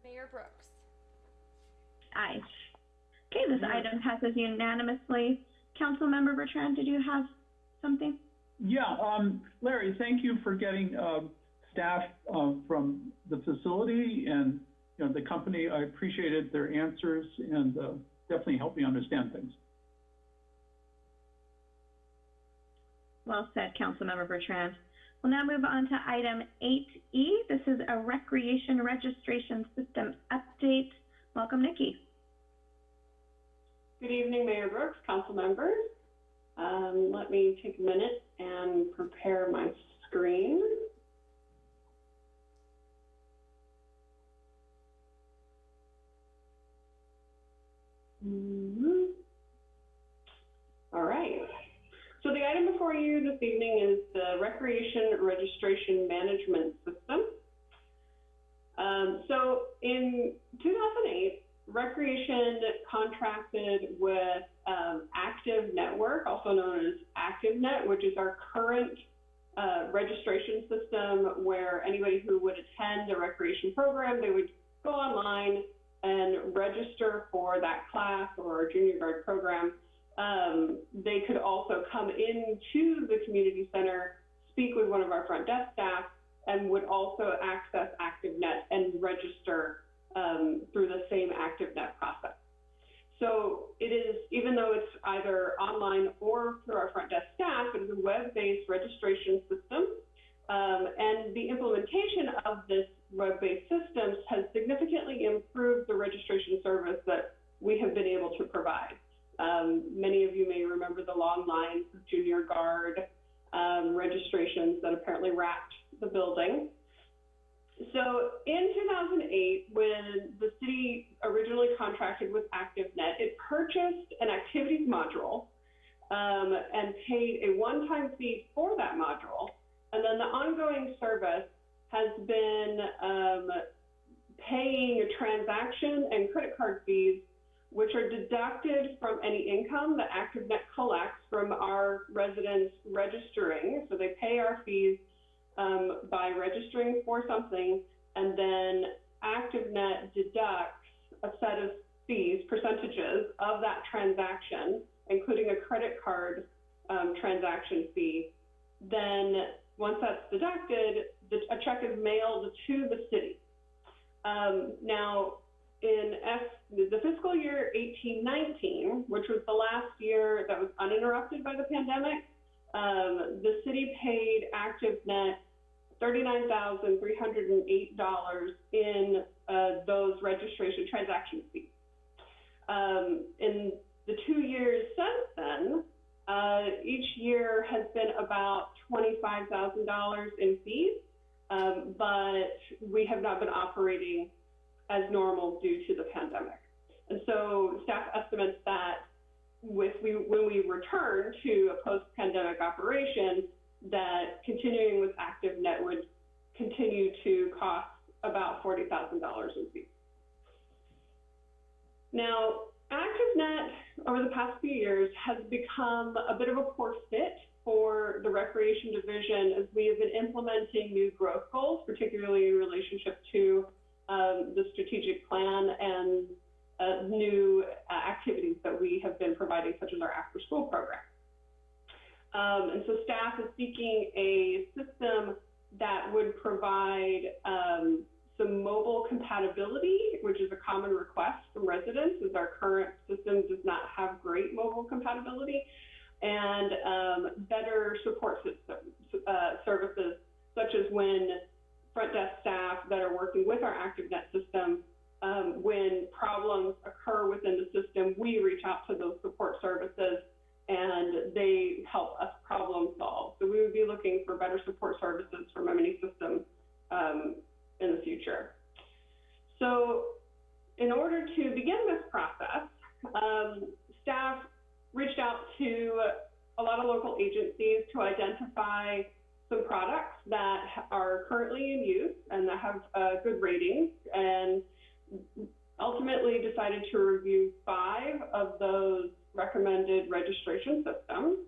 Mayor Brooks. Aye. Okay, this item passes unanimously. Councilmember Bertrand, did you have something? Yeah, um, Larry, thank you for getting, um, staff, um, from the facility and, you know, the company. I appreciated their answers and, uh, definitely helped me understand things. Well said, Councilmember Bertrand. We'll now move on to item 8E. This is a recreation registration system update. Welcome, Nikki. Good evening, Mayor Brooks, council members. Um, let me take a minute and prepare my screen. Mhm. All right. So the item before you this evening is the Recreation Registration Management System. Um, so in 2008, Recreation contracted with um, Active Network, also known as ActiveNet, which is our current uh, registration system where anybody who would attend a recreation program, they would go online and register for that class or our junior guard program. Um, they could also come into the community center, speak with one of our front desk staff, and would also access ActiveNet and register um, through the same ActiveNet process. So it is, even though it's either online or through our front desk staff, it is a web-based registration system. Um, and the implementation of this web-based systems has significantly improved the registration service that we have been able to provide. Um, many of you may remember the long lines of junior guard um, registrations that apparently wrapped the building. So in 2008, when the city originally contracted with ActiveNet, it purchased an activities module um, and paid a one-time fee for that module. And then the ongoing service has been um, paying a transaction and credit card fees, which are deducted from any income that ActiveNet collects from our residents registering. So they pay our fees um, by registering for something, and then ActiveNet deducts a set of fees, percentages of that transaction, including a credit card um, transaction fee. Then once that's deducted, the, a check is mailed to the city. Um, now, in F, the fiscal year 1819, which was the last year that was uninterrupted by the pandemic, um, the city paid ActiveNet $39,308 in uh, those registration transaction fees. Um, in the two years since then, uh, each year has been about $25,000 in fees, um, but we have not been operating as normal due to the pandemic. And so staff estimates that with we, when we return to a post-pandemic operation, that continuing with ActiveNet would continue to cost about $40,000 in fees. Now, ActiveNet over the past few years has become a bit of a poor fit for the recreation division as we have been implementing new growth goals, particularly in relationship to um, the strategic plan and uh, new uh, activities that we have been providing, such as our after school program. Um, and so staff is seeking a system that would provide um, some mobile compatibility, which is a common request from residents, as our current system does not have great mobile compatibility, and um, better support uh, services, such as when front desk staff that are working with our ActiveNet system, um, when problems occur within the system, we reach out to those support services and they help us problem solve. So we would be looking for better support services from M&E Systems um, in the future. So in order to begin this process, um, staff reached out to a lot of local agencies to identify some products that are currently in use and that have uh, good ratings and ultimately decided to review five of those recommended registration systems.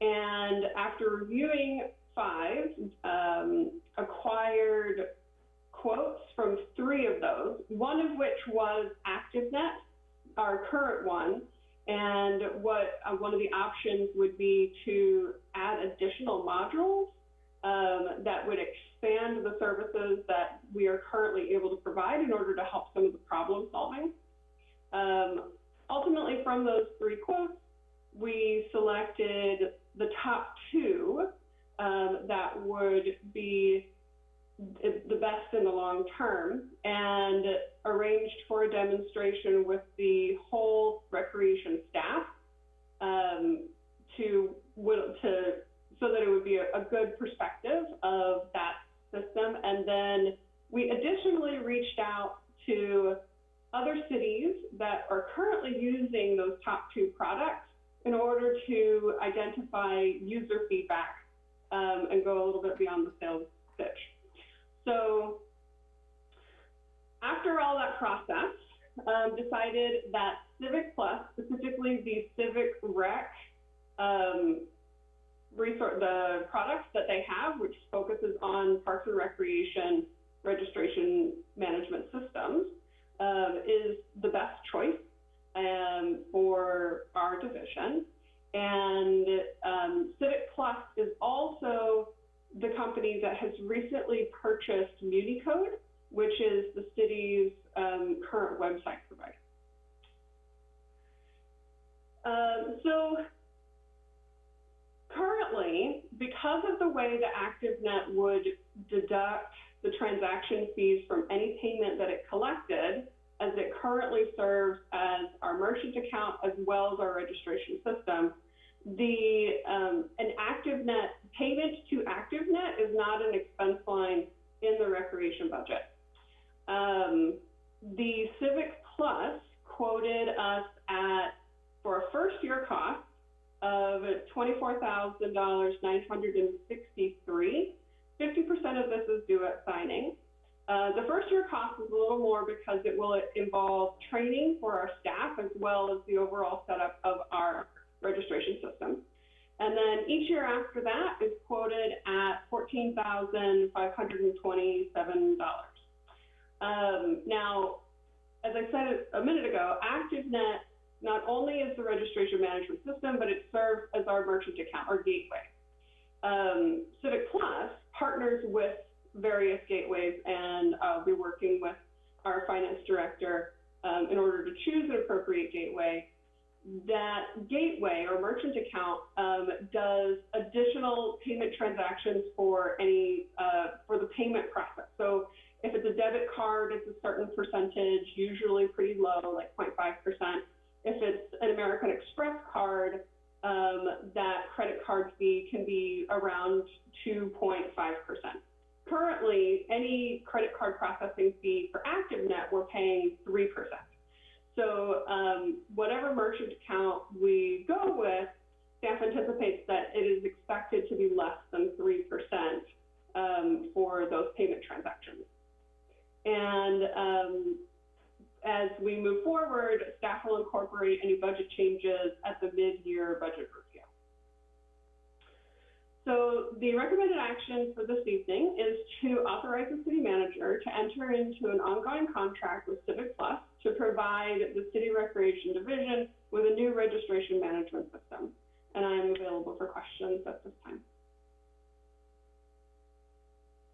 And after reviewing five, um, acquired quotes from three of those, one of which was ActiveNet, our current one. And what uh, one of the options would be to add additional modules um, that would expand the services that we are currently able to provide in order to help some of the problem solving. Um, ultimately, from those three quotes, we selected the top two um, that would be the best in the long term and arranged for a demonstration with the whole recreation staff um, to, to so that it would be a, a good perspective of that system. And then we additionally reached out to other cities that are currently using those top two products in order to identify user feedback um, and go a little bit beyond the sales pitch. So after all that process, um, decided that Civic Plus, specifically the Civic Rec um, resource, the products that they have, which focuses on parks and recreation registration management systems, um, is the best choice um, for our division. And um, Civic Plus is also the company that has recently purchased MuniCode, which is the city's um, current website provider. Um, so currently, because of the way the ActiveNet would deduct the transaction fees from any payment that it collected, as it currently serves as our merchant account as well as our registration system, the um, an ActiveNet payment to ActiveNet is not an expense line in the recreation budget. Um, the Civic Plus quoted us at for a first year cost of twenty-four thousand dollars nine hundred and sixty-three. Fifty percent of this is due at signing. Uh, the first year cost is a little more because it will involve training for our staff as well as the overall setup of our registration system. And then each year after that is quoted at fourteen thousand five hundred and twenty-seven dollars. Um, now, as I said a minute ago, ActiveNet not only is the registration management system, but it serves as our merchant account or gateway. Um, Civic Plus partners with various gateways, and I'll be working with our finance director um, in order to choose an appropriate gateway. That gateway or merchant account um, does additional payment transactions for any uh, for the payment process. So if it's a debit card, it's a certain percentage, usually pretty low, like 0.5 percent. If it's an American Express card, um, that credit card fee can be around 2.5%. Currently, any credit card processing fee for ActiveNet, we're paying 3%. So um, whatever merchant account we go with, staff anticipates that it is expected to be less than 3% um, for those payment transactions. And um, as we move forward, staff will incorporate any budget changes at the mid-year budget review. So the recommended action for this evening is to authorize the city manager to enter into an ongoing contract with Civic Plus to provide the city recreation division with a new registration management system. And I am available for questions at this time.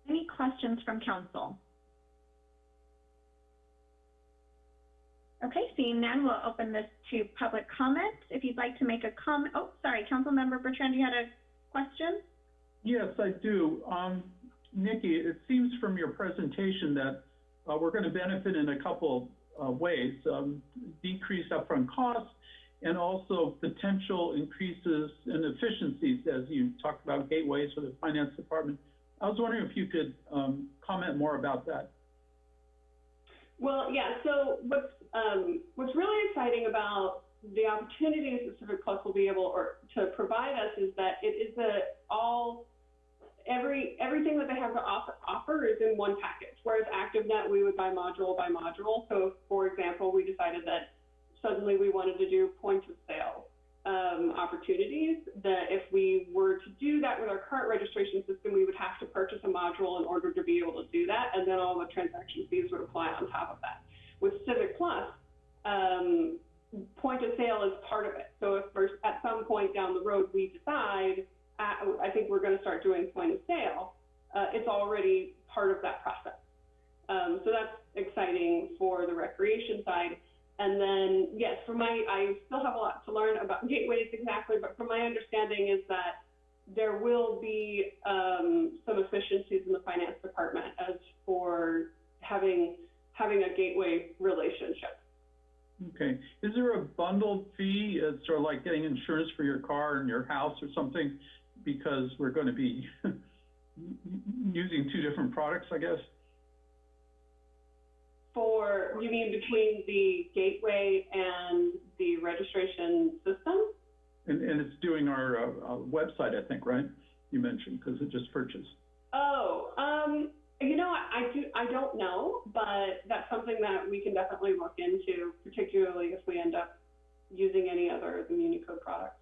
Any questions from council? Okay, seeing none, we'll open this to public comment. If you'd like to make a comment, oh, sorry, Councilmember Bertrand, you had a question? Yes, I do. Um, Nikki, it seems from your presentation that uh, we're going to benefit in a couple uh, ways. Um, decreased upfront costs and also potential increases in efficiencies as you talked about gateways for the finance department. I was wondering if you could um, comment more about that. Well, yeah, so what's, um, what's really exciting about the opportunities that Civic Plus will be able or to provide us is that it is a all every everything that they have to offer, offer is in one package. Whereas ActiveNet, we would buy module by module. So, for example, we decided that suddenly we wanted to do point of sale um, opportunities. That if we were to do that with our current registration system, we would have to purchase a module in order to be able to do that, and then all the transaction fees would apply on top of that. With Civic Plus, um, point of sale is part of it. So if at some point down the road we decide, uh, I think we're going to start doing point of sale, uh, it's already part of that process. Um, so that's exciting for the recreation side. And then, yes, for my, I still have a lot to learn about [LAUGHS] gateways exactly, but from my understanding is that there will be um, some efficiencies in the finance department as for having having a gateway relationship. Okay. Is there a bundled fee? It's sort of like getting insurance for your car and your house or something because we're going to be [LAUGHS] using two different products, I guess? For, you mean between the gateway and the registration system? And, and it's doing our uh, uh, website, I think, right? You mentioned because it just purchased. Oh, um, you know, I, I do, I don't know, but that's something that we can definitely look into, particularly if we end up using any other of the MuniCode products.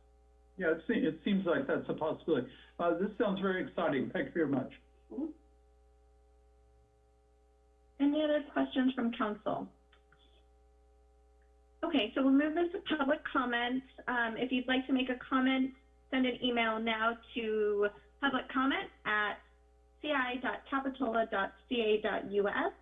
Yeah, it, se- it seems like that's a possibility. Uh, this sounds very exciting. Thank you very much. Any other questions from council? Okay, Okay, so we'll move this to public comment. Um, if you'd like to make a comment, send an email now to public comment at ci.capitola.ca.us.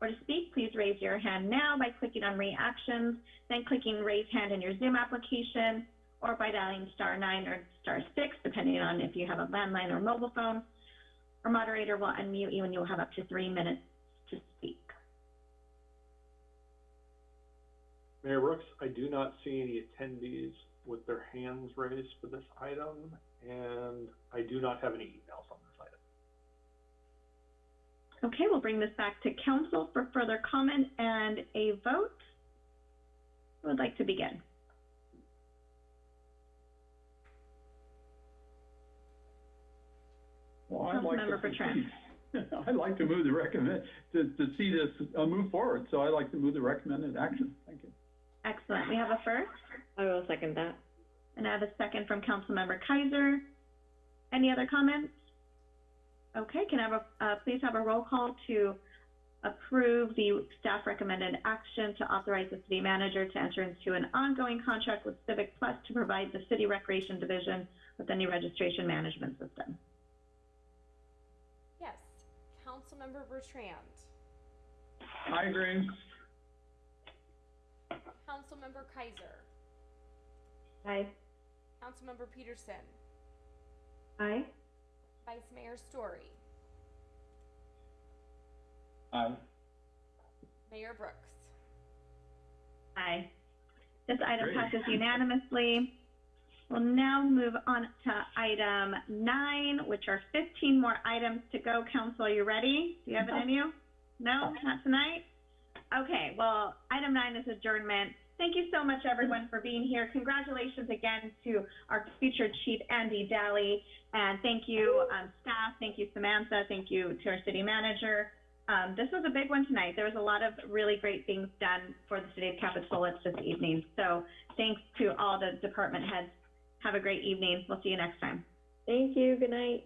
Or to speak, please raise your hand now by clicking on reactions, then clicking raise hand in your Zoom application, or by dialing star nine or star six, depending on if you have a landline or mobile phone. Our moderator will unmute you and you'll have up to three minutes to speak. Mayor Brooks, I do not see any attendees with their hands raised for this item, and I do not have any emails on this item. Okay, we'll bring this back to council for further comment and a vote. Who would like to begin? Well, I'd like to. Councilmember Bertrand. [LAUGHS] I'd like to move the recommend, to, to see this, uh, move forward, so I'd like to move the recommended action. Thank you. Excellent. We have a first, I will second that. and I have a second from Councilmember Keiser. Any other comments? Okay, can I have a, uh, please have a roll call to approve the staff recommended action to authorize the city manager to enter into an ongoing contract with Civic Plus to provide the city recreation division with a new registration management system. Yes. Councilmember Bertrand. Hi, agree. Councilmember Keiser. Aye. Councilmember Petersen. Aye. Vice Mayor Storey. Aye. Mayor Brooks. Aye. This item Great. passes unanimously. We'll now move on to item nine, which are 15 more items to go. Council, are you ready? Do you have it in you? No, not tonight? Okay, well, item nine is adjournment. Thank you so much, everyone, for being here. Congratulations again to our future chief, Andy Daly. And thank you, um, staff. Thank you, Samantha. Thank you to our city manager. Um, this was a big one tonight. There was a lot of really great things done for the city of Capitola this evening. So thanks to all the department heads. Have a great evening. We'll see you next time. Thank you. Good night.